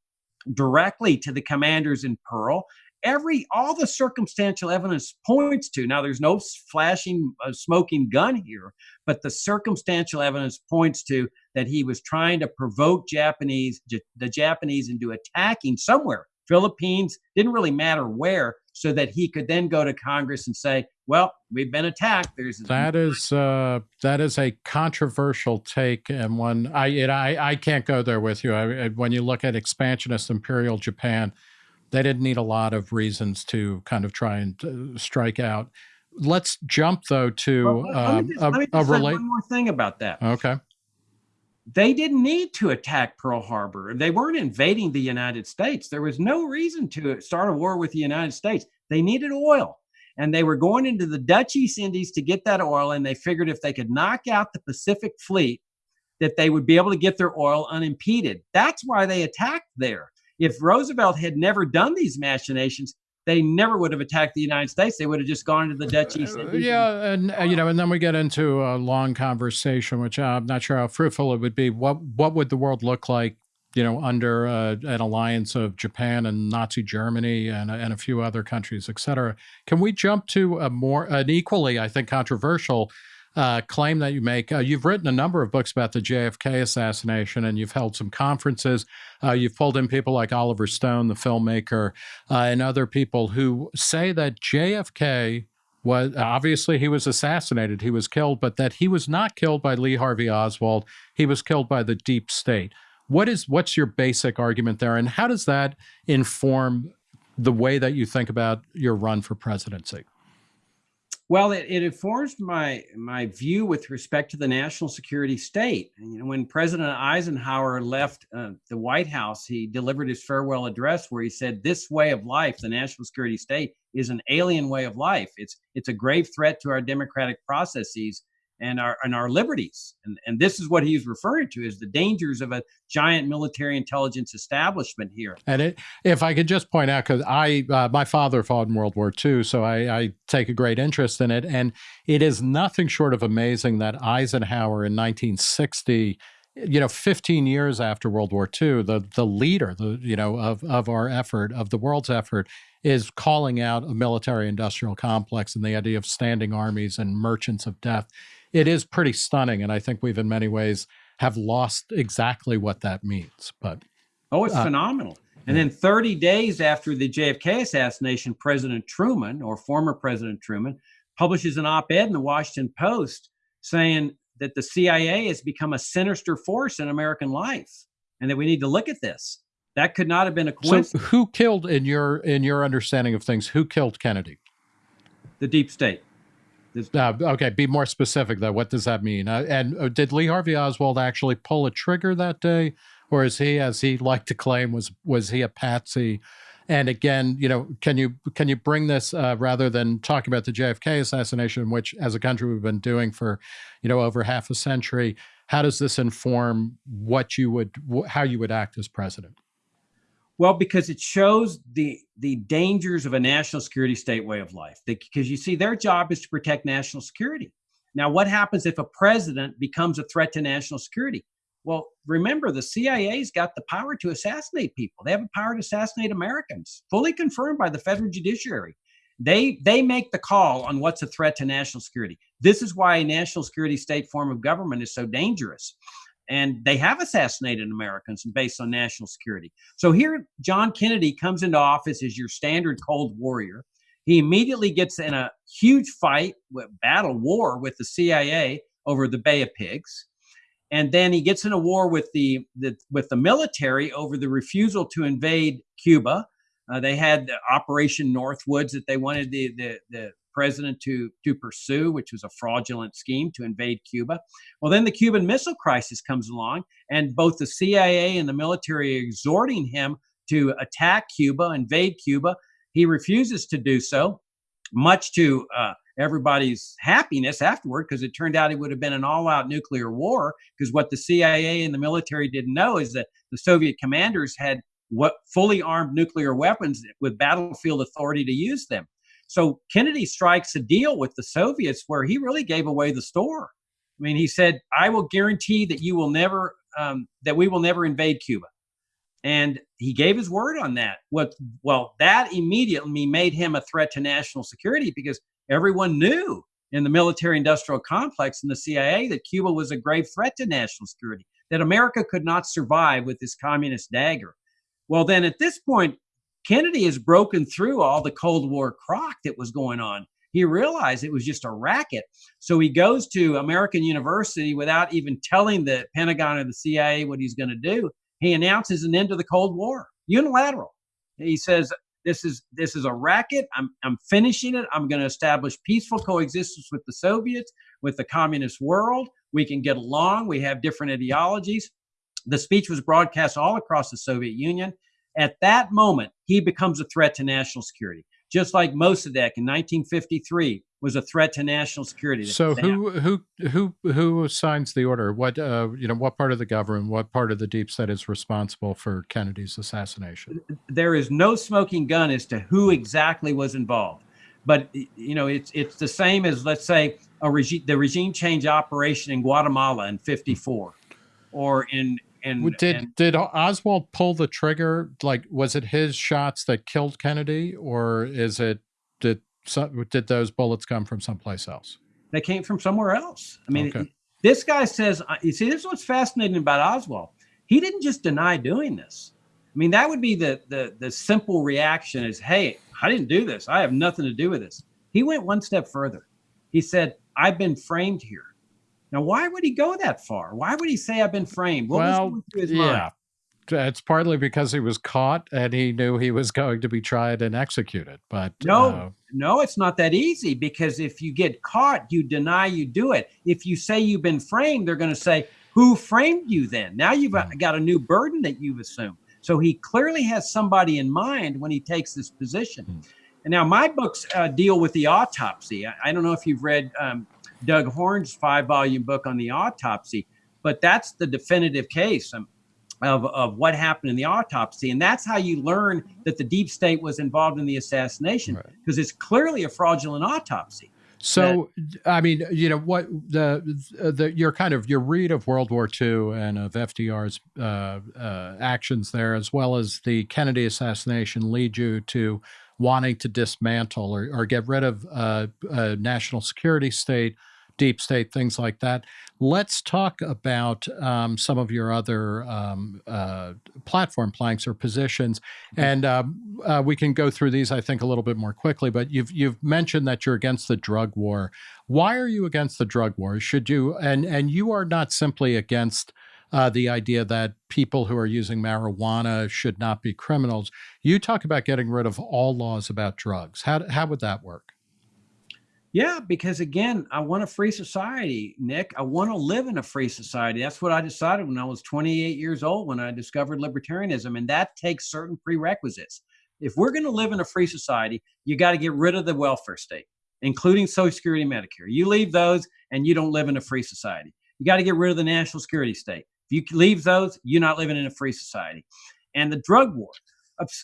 directly to the commanders in Pearl every all the circumstantial evidence points to now there's no flashing uh, smoking gun here but the circumstantial evidence points to that he was trying to provoke japanese the japanese into attacking somewhere philippines didn't really matter where so that he could then go to congress and say well we've been attacked there's that is uh that is a controversial take and one i it, i i can't go there with you. I, when you look at expansionist imperial japan they didn't need a lot of reasons to kind of try and uh, strike out. Let's jump though to well, uh, just, a, a relate. One more thing about that. Okay. They didn't need to attack Pearl Harbor. They weren't invading the United States. There was no reason to start a war with the United States. They needed oil and they were going into the Dutch East Indies to get that oil. And they figured if they could knock out the Pacific Fleet, that they would be able to get their oil unimpeded. That's why they attacked there if Roosevelt had never done these machinations, they never would have attacked the United States. They would have just gone to the Dutch East Indies. Yeah, and uh, you know, and then we get into a long conversation, which uh, I'm not sure how fruitful it would be. What what would the world look like, you know, under uh, an alliance of Japan and Nazi Germany and and a few other countries, et cetera? Can we jump to a more an equally, I think, controversial uh, claim that you make. Uh, you've written a number of books about the JFK assassination, and you've held some conferences. Uh, you've pulled in people like Oliver Stone, the filmmaker, uh, and other people who say that JFK was obviously he was assassinated, he was killed, but that he was not killed by Lee Harvey Oswald. He was killed by the deep state. What is what's your basic argument there, and how does that inform the way that you think about your run for presidency? Well, it, it informs my my view with respect to the national security state. And, you know, when President Eisenhower left uh, the White House, he delivered his farewell address where he said, "This way of life, the national security state, is an alien way of life. It's it's a grave threat to our democratic processes, and our and our liberties. And, and this is what he's referring to is the dangers of a giant military intelligence establishment here. And it, if I could just point out, because I uh, my father fought in World War II, so I, I take a great interest in it, and it is nothing short of amazing that Eisenhower in 1960 you know 15 years after world war ii the the leader the you know of of our effort of the world's effort is calling out a military industrial complex and the idea of standing armies and merchants of death it is pretty stunning. And I think we've in many ways have lost exactly what that means. But oh, it's uh, phenomenal. And then 30 days after the JFK assassination, President Truman, or former President Truman, publishes an op ed in the Washington Post saying that the CIA has become a sinister force in American life and that we need to look at this. That could not have been a coincidence. So who killed in your in your understanding of things, who killed Kennedy? The deep state. Uh, okay, be more specific though. What does that mean? Uh, and uh, did Lee Harvey Oswald actually pull a trigger that day, or is he, as he liked to claim, was was he a patsy? And again, you know, can you can you bring this uh, rather than talking about the JFK assassination, which as a country we've been doing for, you know, over half a century? How does this inform what you would how you would act as president? Well, because it shows the the dangers of a national security state way of life. Because you see, their job is to protect national security. Now, what happens if a president becomes a threat to national security? Well, remember, the CIA's got the power to assassinate people. They have the power to assassinate Americans, fully confirmed by the federal judiciary. They they make the call on what's a threat to national security. This is why a national security state form of government is so dangerous and they have assassinated Americans based on national security. So here, John Kennedy comes into office as your standard Cold Warrior. He immediately gets in a huge fight, battle war with the CIA over the Bay of Pigs, and then he gets in a war with the, the with the military over the refusal to invade Cuba. Uh, they had Operation Northwoods that they wanted the, the, the president to, to pursue, which was a fraudulent scheme to invade Cuba. Well, then the Cuban Missile Crisis comes along, and both the CIA and the military exhorting him to attack Cuba, invade Cuba. He refuses to do so, much to uh, everybody's happiness afterward, because it turned out it would have been an all out nuclear war. Because what the CIA and the military didn't know is that the Soviet commanders had what fully armed nuclear weapons with battlefield authority to use them. So Kennedy strikes a deal with the Soviets where he really gave away the store. I mean, he said, "I will guarantee that you will never, um, that we will never invade Cuba," and he gave his word on that. What? Well, that immediately made him a threat to national security because everyone knew in the military-industrial complex and the CIA that Cuba was a grave threat to national security. That America could not survive with this communist dagger. Well, then at this point, Kennedy has broken through all the Cold War crock that was going on. He realized it was just a racket. So he goes to American University without even telling the Pentagon or the CIA what he's going to do. He announces an end to the Cold War, unilateral. He says, this is this is a racket. I'm I'm finishing it. I'm going to establish peaceful coexistence with the Soviets, with the communist world. We can get along. We have different ideologies. The speech was broadcast all across the Soviet Union. At that moment, he becomes a threat to national security, just like Mossadegh in 1953 was a threat to national security. So who who who who signs the order? What uh, you know? What part of the government? What part of the deep state is responsible for Kennedy's assassination? There is no smoking gun as to who exactly was involved, but you know it's it's the same as let's say a regime the regime change operation in Guatemala in '54, or in and did and, did Oswald pull the trigger? Like, was it his shots that killed Kennedy, or is it did did those bullets come from someplace else? They came from somewhere else. I mean, okay. this guy says. Uh, you see, this is what's fascinating about Oswald. He didn't just deny doing this. I mean, that would be the the the simple reaction is, "Hey, I didn't do this. I have nothing to do with this." He went one step further. He said, "I've been framed here." Now, why would he go that far? Why would he say I've been framed? What well, yeah. it's partly because he was caught and he knew he was going to be tried and executed. But no, uh, no, it's not that easy because if you get caught, you deny you do it. If you say you've been framed, they're going to say, "Who framed you?" Then now you've mm. got a new burden that you've assumed. So he clearly has somebody in mind when he takes this position. Mm. And now my books uh, deal with the autopsy. I, I, don't know if you've read um, Doug Horne's five-volume book on the autopsy, but that's the definitive case. Of, of what happened in the autopsy. And that's how you learn that the deep state was involved in the assassination because right. it's clearly a fraudulent autopsy. So, that, I mean, you know, what the, the, your kind of your read of World War II and of FDR's uh, uh, actions there, as well as the Kennedy assassination, lead you to wanting to dismantle or, or get rid of uh, a national security state deep state, things like that. Let's talk about um, some of your other um, uh, platform planks or positions, mm-hmm. and um, uh, we can go through these, I think, a little bit more quickly. But you've you've mentioned that you're against the drug war. Why are you against the drug war? Should you and and you are not simply against. Uh, the idea that people who are using marijuana should not be criminals. You talk about getting rid of all laws about drugs. How, how would that work? Yeah, because again, I want a free society, Nick. I want to live in a free society. That's what I decided when I was 28 years old when I discovered libertarianism. And that takes certain prerequisites. If we're going to live in a free society, you got to get rid of the welfare state, including Social Security and Medicare. You leave those and you don't live in a free society. You got to get rid of the national security state. If you leave those, you're not living in a free society. And the drug war,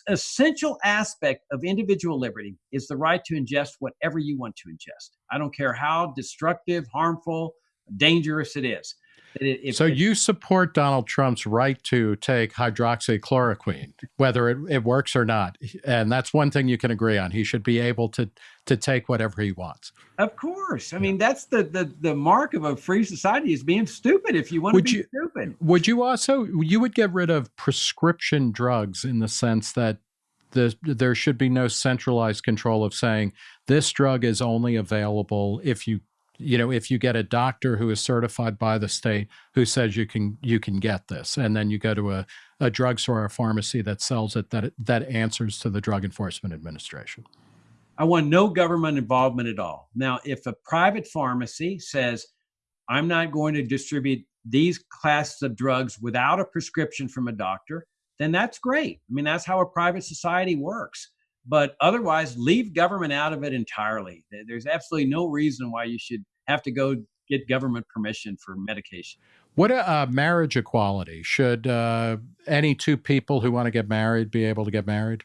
essential aspect of individual liberty is the right to ingest whatever you want to ingest. I don't care how destructive, harmful, dangerous it is. If, so you support Donald Trump's right to take hydroxychloroquine, whether it, it works or not, and that's one thing you can agree on. He should be able to to take whatever he wants. Of course, I mean that's the the the mark of a free society is being stupid. If you want would to be you, stupid, would you also you would get rid of prescription drugs in the sense that the, there should be no centralized control of saying this drug is only available if you you know, if you get a doctor who is certified by the state who says you can you can get this, and then you go to a, a drugstore or a pharmacy that sells it, that that answers to the Drug Enforcement Administration. I want no government involvement at all. Now, if a private pharmacy says, I'm not going to distribute these classes of drugs without a prescription from a doctor, then that's great. I mean, that's how a private society works but otherwise leave government out of it entirely. There's absolutely no reason why you should have to go get government permission for medication. What uh, marriage equality? Should uh, any two people who want to get married be able to get married?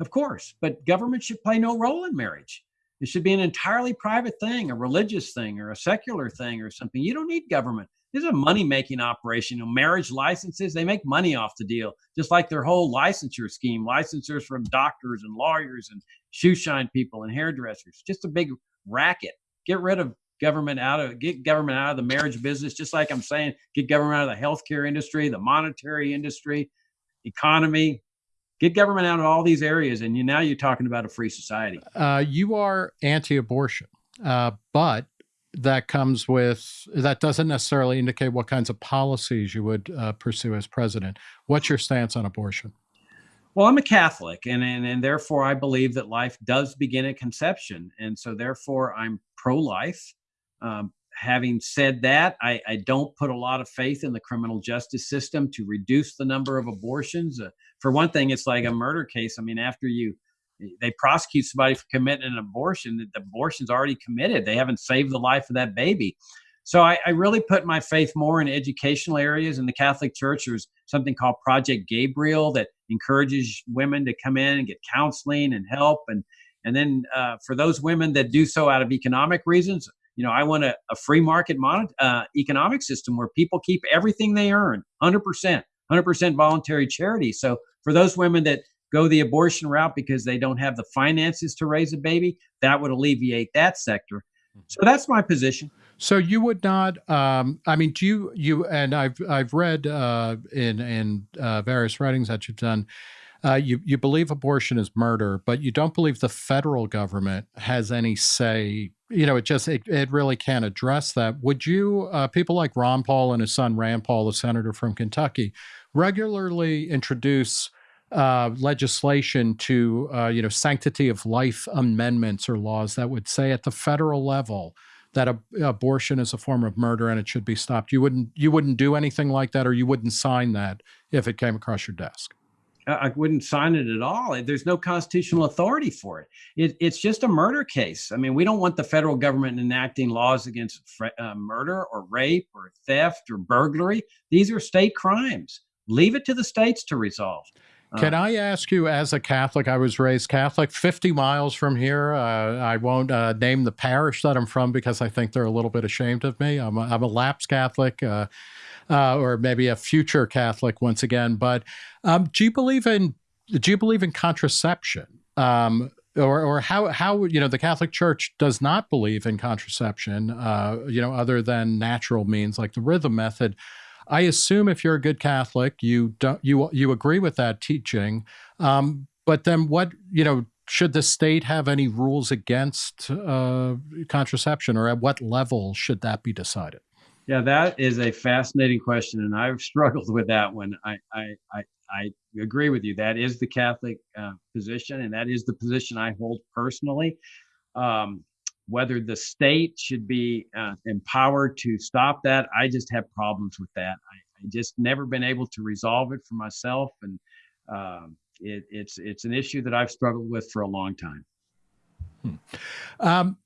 Of course but government should play no role in marriage it should be an entirely private thing a religious thing or a secular thing or something you don't need government this is a money making operation. You know, marriage licenses, they make money off the deal, just like their whole licensure scheme, licensures from doctors and lawyers and shoe shine people and hairdressers. Just a big racket. Get rid of government out of get government out of the marriage business, just like I'm saying, get government out of the healthcare industry, the monetary industry, economy. Get government out of all these areas, and you now you're talking about a free society. Uh, you are anti-abortion, uh, but that comes with that doesn't necessarily indicate what kinds of policies you would uh, pursue as president. What's your stance on abortion? Well, I'm a Catholic, and, and and therefore I believe that life does begin at conception, and so therefore I'm pro-life. Um, having said that, I, I, don't put a lot of faith in the criminal justice system to reduce the number of abortions. Uh, for one thing, it's like a murder case. I mean, after you they prosecute somebody for committing an abortion, the abortion's already committed. They haven't saved the life of that baby. So I, I, really put my faith more in educational areas. In the Catholic Church, there's something called Project Gabriel that encourages women to come in and get counseling and help. And and then uh, for those women that do so out of economic reasons, you know, I want a, a free market mon- uh, economic system where people keep everything they earn, 100%, 100% voluntary charity. So for those women that go the abortion route because they don't have the finances to raise a baby, that would alleviate that sector. Mm-hmm. So that's my position. So you would not. Um, I mean, do you you and I've I've read uh, in in uh, various writings that you've done. Uh, you you believe abortion is murder, but you don't believe the federal government has any say. You know, it just it, it really can't address that. Would you uh, people like Ron Paul and his son Rand Paul, the senator from Kentucky, regularly introduce uh, legislation to, uh, you know, sanctity of life amendments or laws that would say at the federal level that abortion is a form of murder and it should be stopped. You wouldn't you wouldn't do anything like that, or you wouldn't sign that if it came across your desk. I wouldn't sign it at all. There's no constitutional authority for it. it. It's just a murder case. I mean, we don't want the federal government enacting laws against uh, murder or rape or theft or burglary. These are state crimes. Leave it to the states to resolve. Can uh, I ask you, as a Catholic, I was raised Catholic, 50 miles from here. Uh, I won't uh, name the parish that I'm from because I think they're a little bit ashamed of me. I'm a, I'm a lapsed Catholic, uh, uh, or maybe a future Catholic once again. But um, do you believe in do you believe in contraception? Um, or, or how how you know the Catholic Church does not believe in contraception, uh, you know, other than natural means like the rhythm method. I assume if you're a good Catholic, you don't you you agree with that teaching. Um, but then what you know should the state have any rules against uh, contraception, or at what level should that be decided? Yeah, that is a fascinating question, and I've *laughs* struggled with that one. I I I, I agree with you. That is the Catholic uh, position, and that is the position I hold personally. Um, whether the state should be uh, empowered to stop that, I just have problems with that. I, I, just never been able to resolve it for myself, and um, it, it's it's an issue that I've struggled with for a long time. Hmm. Um,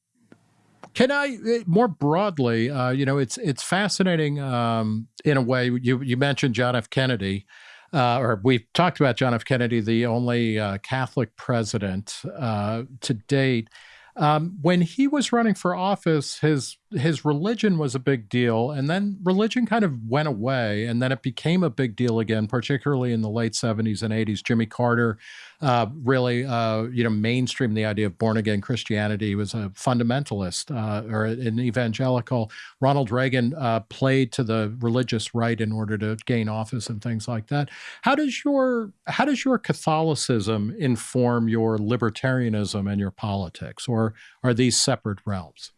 can I eh, more broadly? Uh, you know, it's it's fascinating um, in a way. You you mentioned John F. Kennedy. Uh, or we've talked about John F. Kennedy, the only uh, Catholic president uh, to date. Um, when he was running for office, his his religion was a big deal, and then religion kind of went away, and then it became a big deal again, particularly in the late '70s and '80s. Jimmy Carter uh, really, uh, you know, mainstream the idea of born again Christianity. He was a fundamentalist uh, or an evangelical. Ronald Reagan uh, played to the religious right in order to gain office and things like that. How does your how does your Catholicism inform your libertarianism and your politics, or are these separate realms?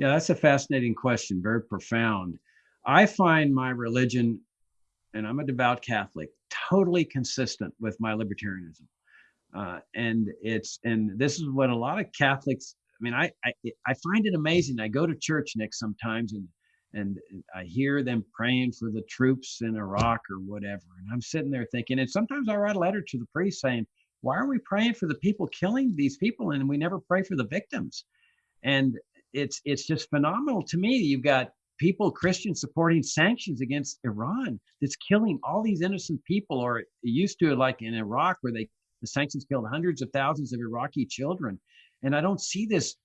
Yeah, that's a fascinating question. Very profound. I find my religion, and I'm a devout Catholic, totally consistent with my libertarianism. Uh, and it's and this is what a lot of Catholics. I mean, I, I I find it amazing. I go to church, Nick, sometimes, and and I hear them praying for the troops in Iraq or whatever, and I'm sitting there thinking. And sometimes I write a letter to the priest saying, "Why are we praying for the people killing these people, and we never pray for the victims?" And it's it's just phenomenal to me. You've got people, Christians, supporting sanctions against Iran that's killing all these innocent people, or used to like in Iraq where they the sanctions killed hundreds of thousands of Iraqi children. And I don't see this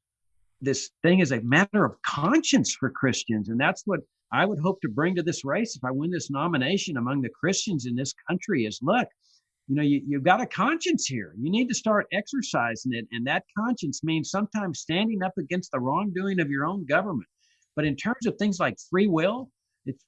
this thing as a matter of conscience for Christians. And that's what I would hope to bring to this race if I win this nomination among the Christians in this country is look, you know, you, you've got a conscience here. You need to start exercising it. And that conscience means sometimes standing up against the wrongdoing of your own government. But in terms of things like free will, it's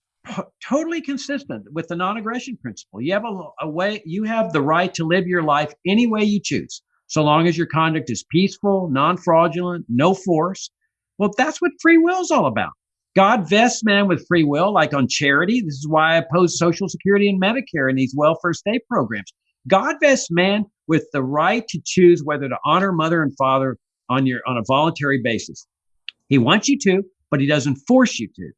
totally consistent with the non-aggression principle. You have a, a way, you have the right to live your life any way you choose, so long as your conduct is peaceful, non-fraudulent, no force. Well, that's what free will is all about. God vests man with free will, like on charity. This is why I oppose Social Security and Medicare and these welfare state programs. God vests man with the right to choose whether to honor mother and father on your on a voluntary basis. He wants you to, but he doesn't force you to.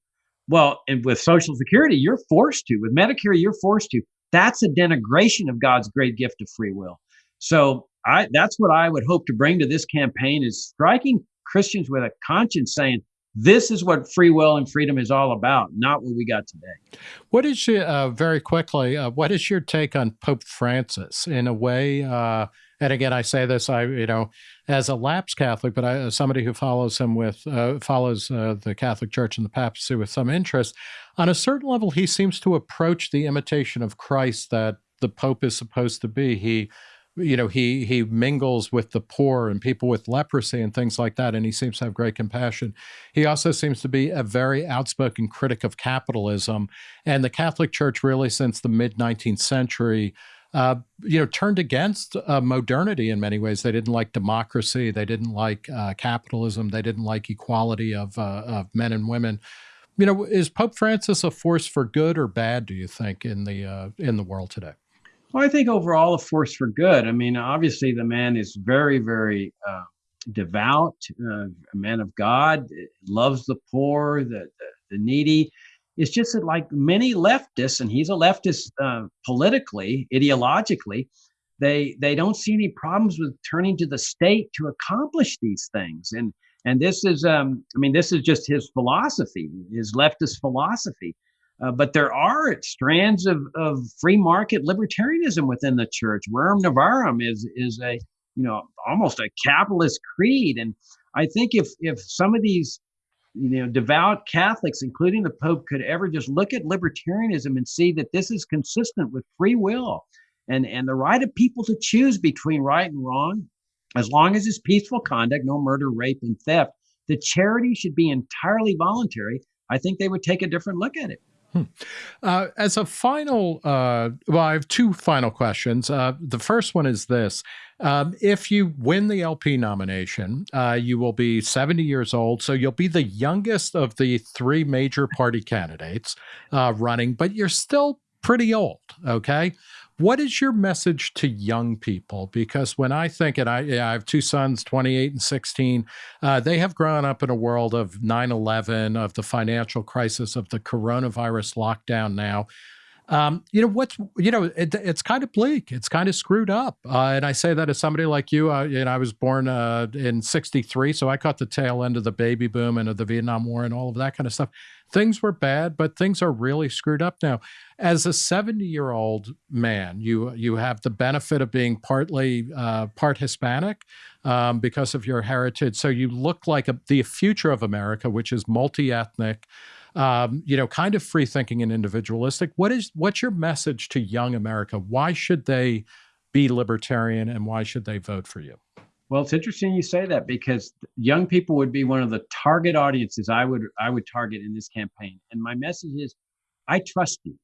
Well, and with Social Security, you're forced to. With Medicare, you're forced to. That's a denigration of God's great gift of free will. So I that's what I would hope to bring to this campaign is striking Christians with a conscience saying, this is what free will and freedom is all about, not what we got today. What is your, uh, very quickly, uh, what is your take on Pope Francis in a way? Uh, and again, I say this, I you know, as a lapsed Catholic, but I, somebody who follows him with uh, follows uh, the Catholic Church and the papacy with some interest. On a certain level, he seems to approach the imitation of Christ that the Pope is supposed to be. He you know he he mingles with the poor and people with leprosy and things like that and he seems to have great compassion he also seems to be a very outspoken critic of capitalism and the catholic church really since the mid 19th century uh, you know, turned against uh, modernity in many ways. They didn't like democracy. They didn't like uh, capitalism. They didn't like equality of, uh, of men and women. you know, is Pope Francis a force for good or bad? Do you think in the uh, in the world today? Well, I think overall a force for good. I mean, obviously the man is very, very uh, devout, uh, a man of God, loves the poor, the, the, the needy. It's just that, like many leftists, and he's a leftist uh, politically, ideologically, they they don't see any problems with turning to the state to accomplish these things. And and this is, um, I mean, this is just his philosophy, his leftist philosophy. Uh, but there are strands of, of free market libertarianism within the church. Rerum Novarum is is a you know almost a capitalist creed, and I think if if some of these you know devout Catholics, including the Pope, could ever just look at libertarianism and see that this is consistent with free will and and the right of people to choose between right and wrong, as long as it's peaceful conduct, no murder, rape, and theft. The charity should be entirely voluntary. I think they would take a different look at it. Hmm. Uh, as a final, uh, well, I have two final questions. Uh, the first one is this. Um, if you win the LP nomination, uh, you will be 70 years old. So you'll be the youngest of the three major party candidates uh, running, but you're still pretty old. Okay. What is your message to young people? Because when I think, and I, I have two sons, 28 and 16, uh, they have grown up in a world of 9 11, of the financial crisis, of the coronavirus lockdown now. Um, you know what's you know it, it's kind of bleak. It's kind of screwed up. Uh, and i say that as somebody like you uh, i was born uh, in 63 so i caught the tail end of the baby boom and of the vietnam war and all of that kind of stuff. Things were bad but things are really screwed up now. As a 70 year old man you you have the benefit of being partly uh, part hispanic um, because of your heritage. So you look like a, the future of america which is multi-ethnic um, you know, kind of free thinking and individualistic. What is what's your message to young America? Why should they be libertarian and why should they vote for you? Well, it's interesting you say that because young people would be one of the target audiences I would I would target in this campaign. And my message is I trust you.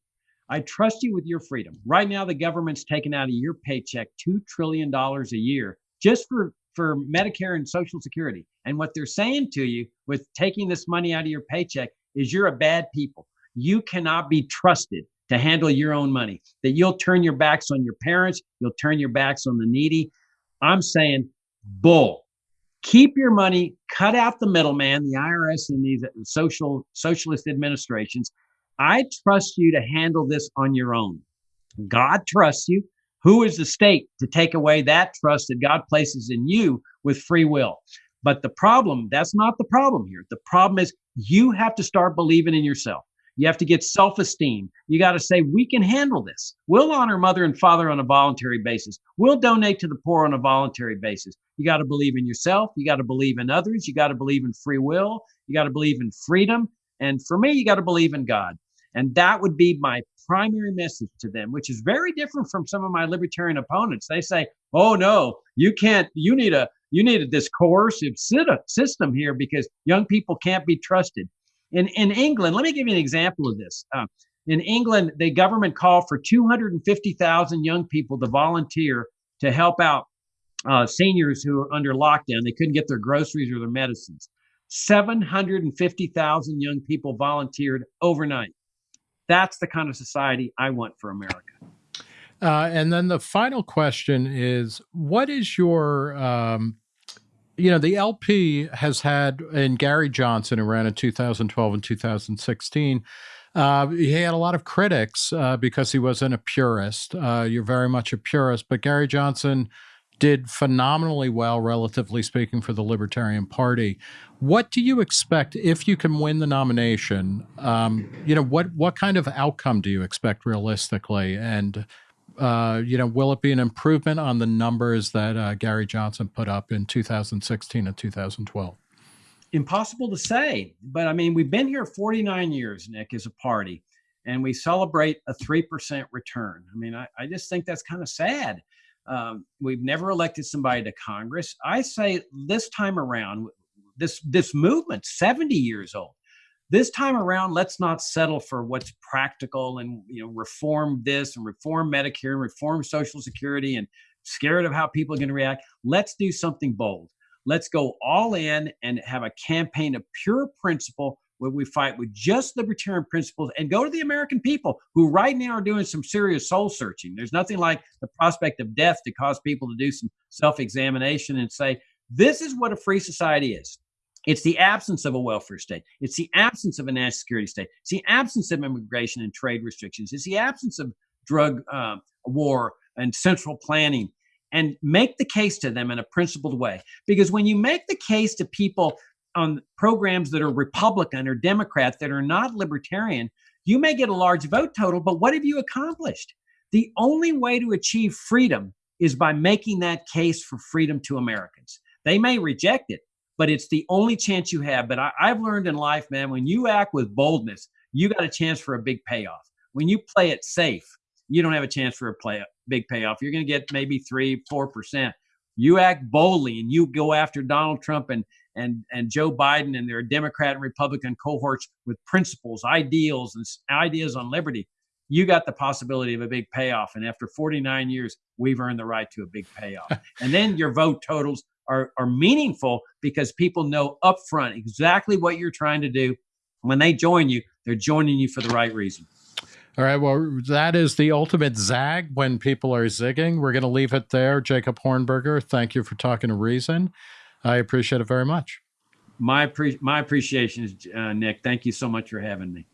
I trust you with your freedom. Right now the government's taking out of your paycheck 2 trillion dollars a year just for for Medicare and Social Security. And what they're saying to you with taking this money out of your paycheck is you're a bad people. You cannot be trusted to handle your own money, that you'll turn your backs on your parents, you'll turn your backs on the needy. I'm saying, bull. Keep your money, cut out the middleman, the IRS and these uh, social socialist administrations. I trust you to handle this on your own. God trusts you. Who is the state to take away that trust that God places in you with free will? But the problem, that's not the problem here. The problem is you have to start believing in yourself. You have to get self esteem. You got to say, we can handle this. We'll honor mother and father on a voluntary basis. We'll donate to the poor on a voluntary basis. You got to believe in yourself. You got to believe in others. You got to believe in free will. You got to believe in freedom. And for me, you got to believe in God. And that would be my primary message to them, which is very different from some of my libertarian opponents. They say, oh, no, you can't, you need a, you needed this coercive system here because young people can't be trusted. In, in England, let me give you an example of this. Uh, in England, the government called for 250,000 young people to volunteer to help out uh, seniors who are under lockdown. They couldn't get their groceries or their medicines. 750,000 young people volunteered overnight. That's the kind of society I want for America. Uh, and then the final question is what is your um, you know, the LP has had, and Gary Johnson, who ran in 2012 and 2016, uh, he had a lot of critics uh, because he wasn't a purist. Uh, you're very much a purist, but Gary Johnson did phenomenally well, relatively speaking, for the Libertarian Party. What do you expect if you can win the nomination? Um, you know, what what kind of outcome do you expect realistically? And uh, you know, will it be an improvement on the numbers that uh, Gary Johnson put up in 2016 and 2012? Impossible to say, but I mean, we've been here 49 years, Nick, as a party, and we celebrate a 3% return. I mean, I, I just think that's kind of sad. Um, we've never elected somebody to Congress. I say this time around, this this movement, 70 years old, this time around, let's not settle for what's practical and you know reform this and reform Medicare and reform Social Security and scared of how people are going to react. Let's do something bold. Let's go all in and have a campaign of pure principle where we fight with just libertarian principles and go to the American people who right now are doing some serious soul searching. There's nothing like the prospect of death to cause people to do some self examination and say, this is what a free society is. It's the absence of a welfare state. It's the absence of a national security state. It's the absence of immigration and trade restrictions. It's the absence of drug uh, war and central planning. And make the case to them in a principled way. Because when you make the case to people on programs that are Republican or Democrat that are not libertarian, you may get a large vote total, but what have you accomplished? The only way to achieve freedom is by making that case for freedom to Americans. They may reject it, but it's the only chance you have. But I, have learned in life, man, when you act with boldness, you got a chance for a big payoff. When you play it safe, you don't have a chance for a play big payoff. You're going to get maybe three, four percent. You act boldly and you go after Donald Trump and and and Joe Biden and their Democrat and Republican cohorts with principles, ideals, and ideas on liberty. You got the possibility of a big payoff. And after 49 years, we've earned the right to a big payoff. *laughs* and then your vote totals are, are meaningful because people know upfront exactly what you're trying to do. When they join you, they're joining you for the right reason. All right. Well, that is the ultimate zag when people are zigging. We're going to leave it there. Jacob Hornberger, thank you for talking to Reason. I appreciate it very much. My, my appreciation is, uh, Nick. Thank you so much for having me.